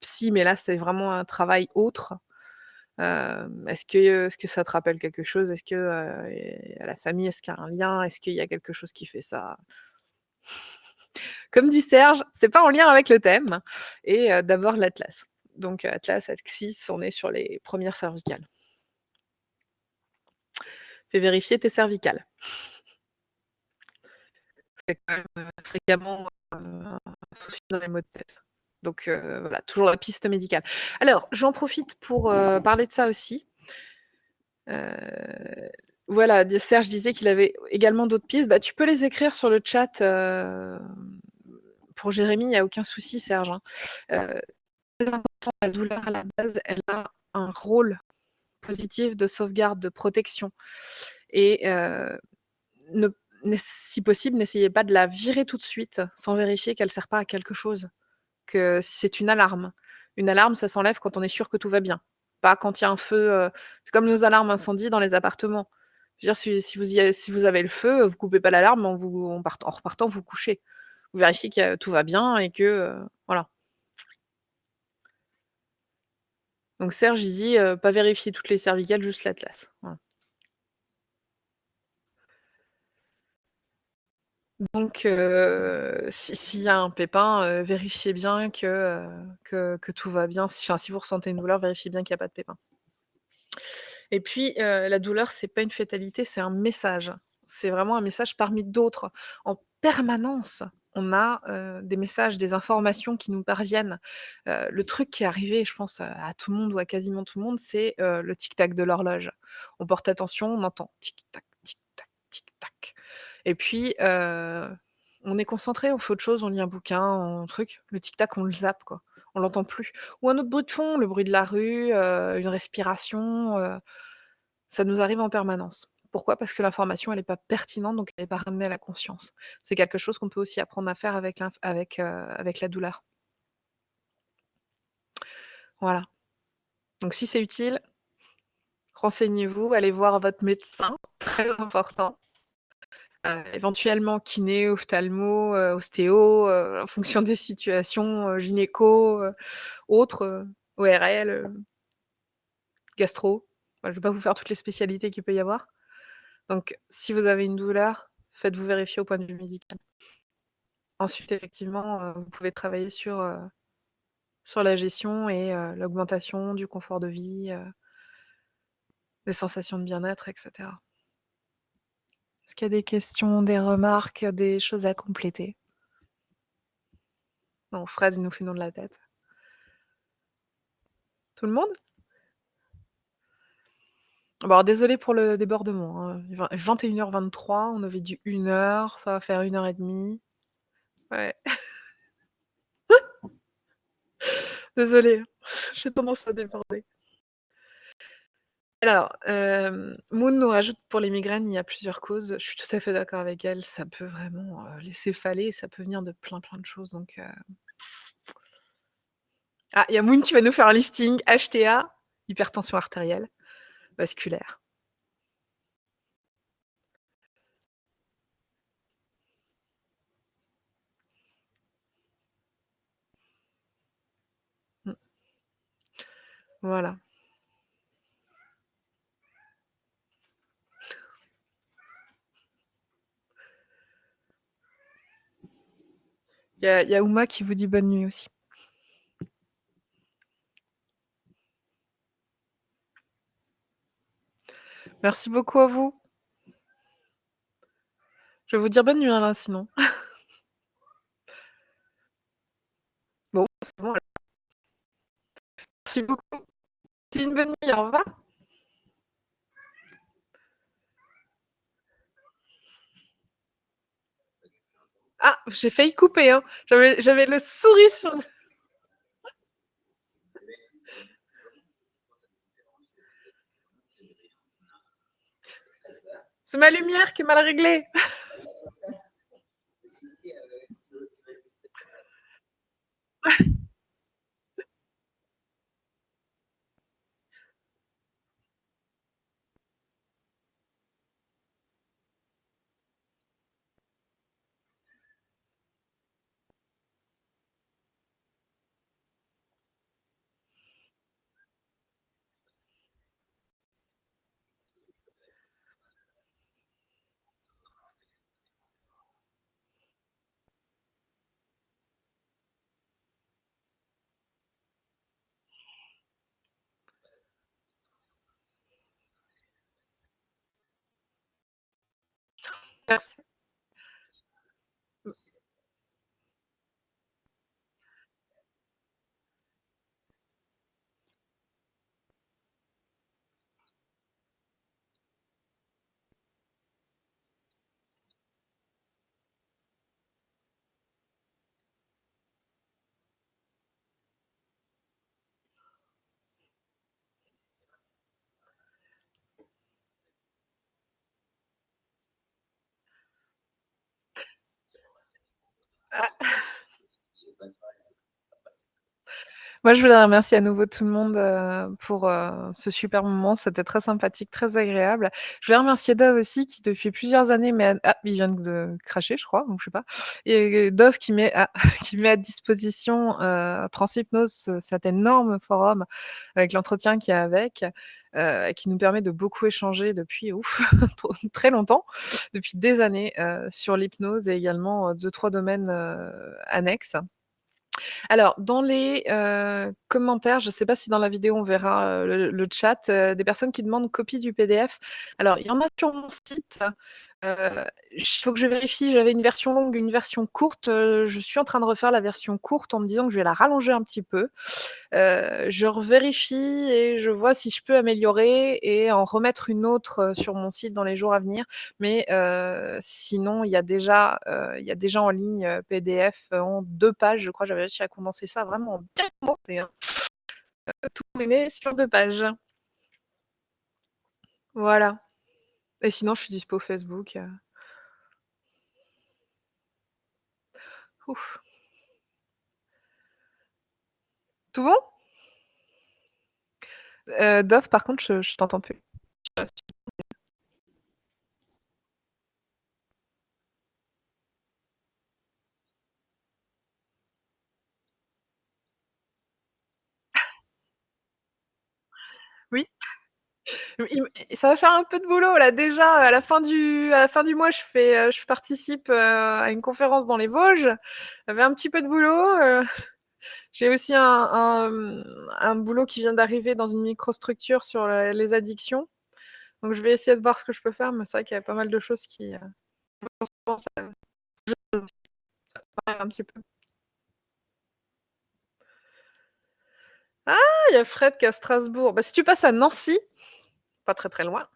psy, mais là, c'est vraiment un travail autre. Est-ce que est-ce que ça te rappelle quelque chose? Est-ce que, la famille, est-ce qu'il y a un lien? Est-ce qu'il y a quelque chose qui fait ça? Comme dit Serge, c'est pas en lien avec le thème et d'abord l'atlas. Donc atlas, axis, on est sur les 1res cervicales. Fais vérifier tes cervicales. C'est quand même, fréquemment, un souci dans les maux de tête. Donc heu, voilà, toujours la piste médicale. Alors, j'en profite pour, heu, parler de ça aussi. Heu, voilà, Serge disait qu'il avait également d'autres pistes. Bah, tu peux les écrire sur le chat, pour Jérémy, il y a aucun souci Serge, hein. Important, la douleur à la base, elle a un rôle positif de sauvegarde, de protection et ne si possible, n'essayez pas de la virer tout de suite sans vérifier qu'elle sert pas à quelque chose, que c'est une alarme. Une alarme, ça s'enlève quand on est sûr que tout va bien, pas quand il y a un feu, heu c'est comme nos alarmes incendie dans les appartements. Je veux dire si si vous y a si vous avez le feu, vous coupez pas l'alarme en vous en part en repartant vous coucher. Vous vérifiez que tout va bien et que, heu, voilà. Donc Serge, il dit, heu: «Pas vérifier toutes les cervicales, juste l'atlas». Voilà. Donc s'il y a un pépin, vérifiez bien que, tout va bien. Si enfin, si vous ressentez une douleur, vérifiez bien qu'il y a pas de pépin. Et puis, la douleur, c'est pas une fatalité, c'est un message. C'est vraiment un message parmi d'autres. En permanence, on a, des messages, des informations qui nous parviennent. Le truc qui est arrivé, je pense, à tout le monde ou à quasiment tout le monde, c'est, le tic-tac de l'horloge. On porte attention, on entend tic-tac, tic-tac et puis, heu, on est concentré, on fait autre chose, on lit un bouquin, un truc, le tic-tac, on le zappe, quoi. On l'entend plus ou un autre bruit de fond, le bruit de la rue, heu, une respiration, heu, ça nous arrive en permanence. Pourquoi? Parce que l'information, elle est pas pertinente, donc elle est pas ramenée à la conscience. C'est quelque chose qu'on peut aussi apprendre à faire avec la douleur. Voilà. Donc si c'est utile renseignez-vous, allez voir votre médecin, très important. Heu, éventuellement kiné, ophtalmo, heu, ostéo, heu, en fonction des situations, gynéco, autres, ORL, gastro. Je vais pas vous faire toutes les spécialités qu'il peut y avoir. Donc si vous avez une douleur, faites-vous vérifier au point de vue médical. Ensuite, effectivement, vous pouvez travailler sur, sur la gestion et l'augmentation du confort de vie, des sensations de bien-être et cetera. Est-ce qu'il y a des questions, des remarques, des choses à compléter? Non, Fred, nous fait de la tête. Tout le monde? Bon alors désolée pour le débordement, hein, vingt 21:23, on avait dit 1 heure, ça va faire 1 heure et demie. Ouais. Désolée, hein, j'ai tendance à déborder. Alors, hem, Moon nous rajoute pour les migraines, il y a plusieurs causes. Je suis tout à fait d'accord avec elle, ça peut vraiment, heu, laisser faller, ça peut venir de plein, plein de choses donc heu Ah, il y a Moon qui va nous faire un listing HTA, hypertension artérielle, vasculaire. Mmh. Voilà. Il y a il y a Ouma qui vous dit bonne nuit aussi. Merci beaucoup à vous. Je vais vous dire bonne nuit, là, sinon. Bon, c'est bon. Merci beaucoup. Passez une bonne nuit, au revoir. Ah, j'ai failli couper, hein. J'avais le souris sur le C'est ma lumière qui est mal réglée. Merci. Moi, je voudrais remercier à nouveau tout le monde, heu, pour, heu, ce super moment. C'était très sympathique, très agréable. Je voulais remercier Dove aussi qui, depuis plusieurs années, met ah, il vient de cracher, je crois, donc je sais pas et Dove qui met à à disposition, heu, Transhypnose, ce cet énorme forum avec l'entretien qu'il y a avec, heu, qui nous permet de beaucoup échanger depuis, ouf, très longtemps, depuis des années, heu, sur l'hypnose et également, heu, 2-3 domaines, heu, annexes. Alors, dans les, commentaires, je sais pas si dans la vidéo on verra, le chat, des personnes qui demandent copie du PDF. Alors, il y en a sur mon site, il faut que je vérifie, j'avais une version longue, une version courte, heu, je suis en train de refaire la version courte en me disant que je vais la rallonger un petit peu. Heu, je revérifie et je vois si je peux améliorer et en remettre une autre, heu, sur mon site dans les jours à venir. Mais, sinon, il y a déjà, y a déjà en ligne, PDF en 2 pages, je crois. J'avais réussi à condenser ça vraiment bien hein. Tout sur 2 pages. Voilà et sinon je suis dispo Facebook, heu Ouf. Tout bon? Dove, par contre, je je t'entends plus. Oui. Ça va faire un peu de boulot là, déjà à la fin du mois, je je participe, heu, à une conférence dans les Vosges. J'avais un petit peu de boulot, heu, j'ai aussi un boulot qui vient d'arriver dans une microstructure sur, les addictions. Donc je vais essayer de voir ce que je peux faire, mais c'est vrai qu'il y a pas mal de choses qui. Ah! Il y a Fred qui est à Strasbourg. Bah, si tu passes à Nancy, pas très, très loin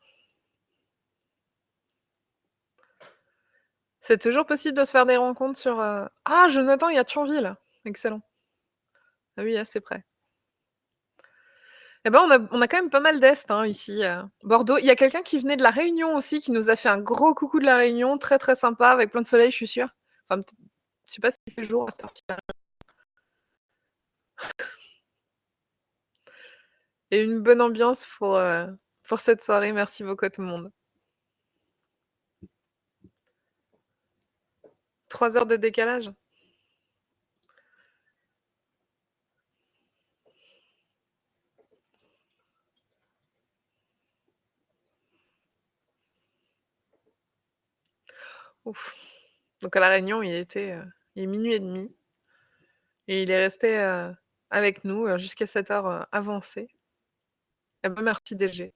c'est toujours possible de se faire des rencontres sur, heu ah! Jonathan, il y a Thionville. Excellent. Ah oui, assez près. Et bah, on a on a quand même pas mal d'est, hein, ici, heu, Bordeaux. Il y a quelqu'un qui venait de La Réunion aussi, qui nous a fait un gros coucou de La Réunion, très, très sympa avec plein de soleil, je suis sûre. Enfin, je sais pas s'il fait jour à heure-ci-là. Et une bonne ambiance pour, heu, pour cette soirée. Merci beaucoup à tout le monde. 3 heures de décalage? Ouf. Donc à La Réunion, il était, heu, Il est 00:30 et il est resté, heu, avec nous, heu, jusqu'à cette heure, heu, avancée. Eh bah, merci DG.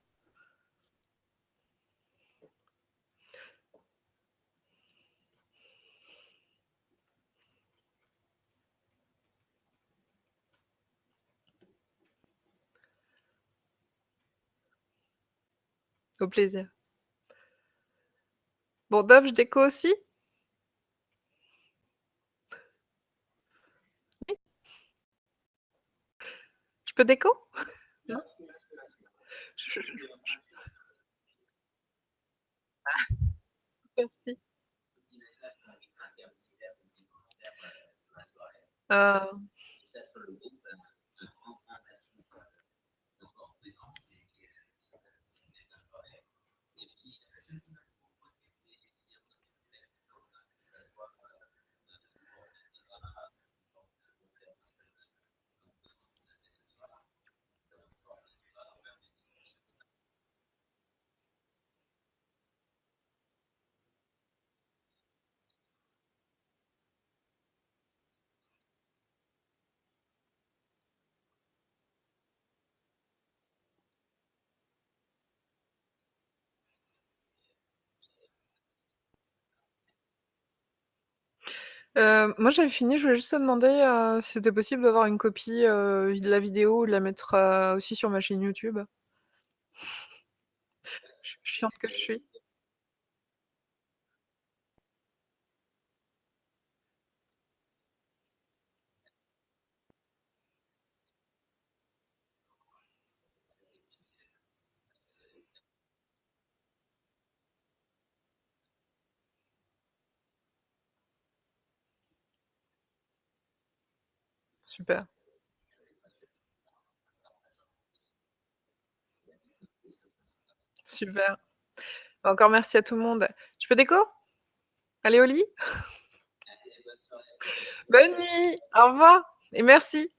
Au plaisir. Bon Dove, je déco aussi? Je peux déco? Non? Je Ah! Merci. Ah! Heu, moi j'avais fini, je voulais juste te demander, heu, si c'était possible d'avoir une copie, heu, de la vidéo, de la mettre, heu, aussi sur ma chaîne YouTube? Ch chiante que je suis. Super. Super. Encore merci à tout le monde. Je peux déco? Aller au lit? Bonne nuit, au revoir et merci.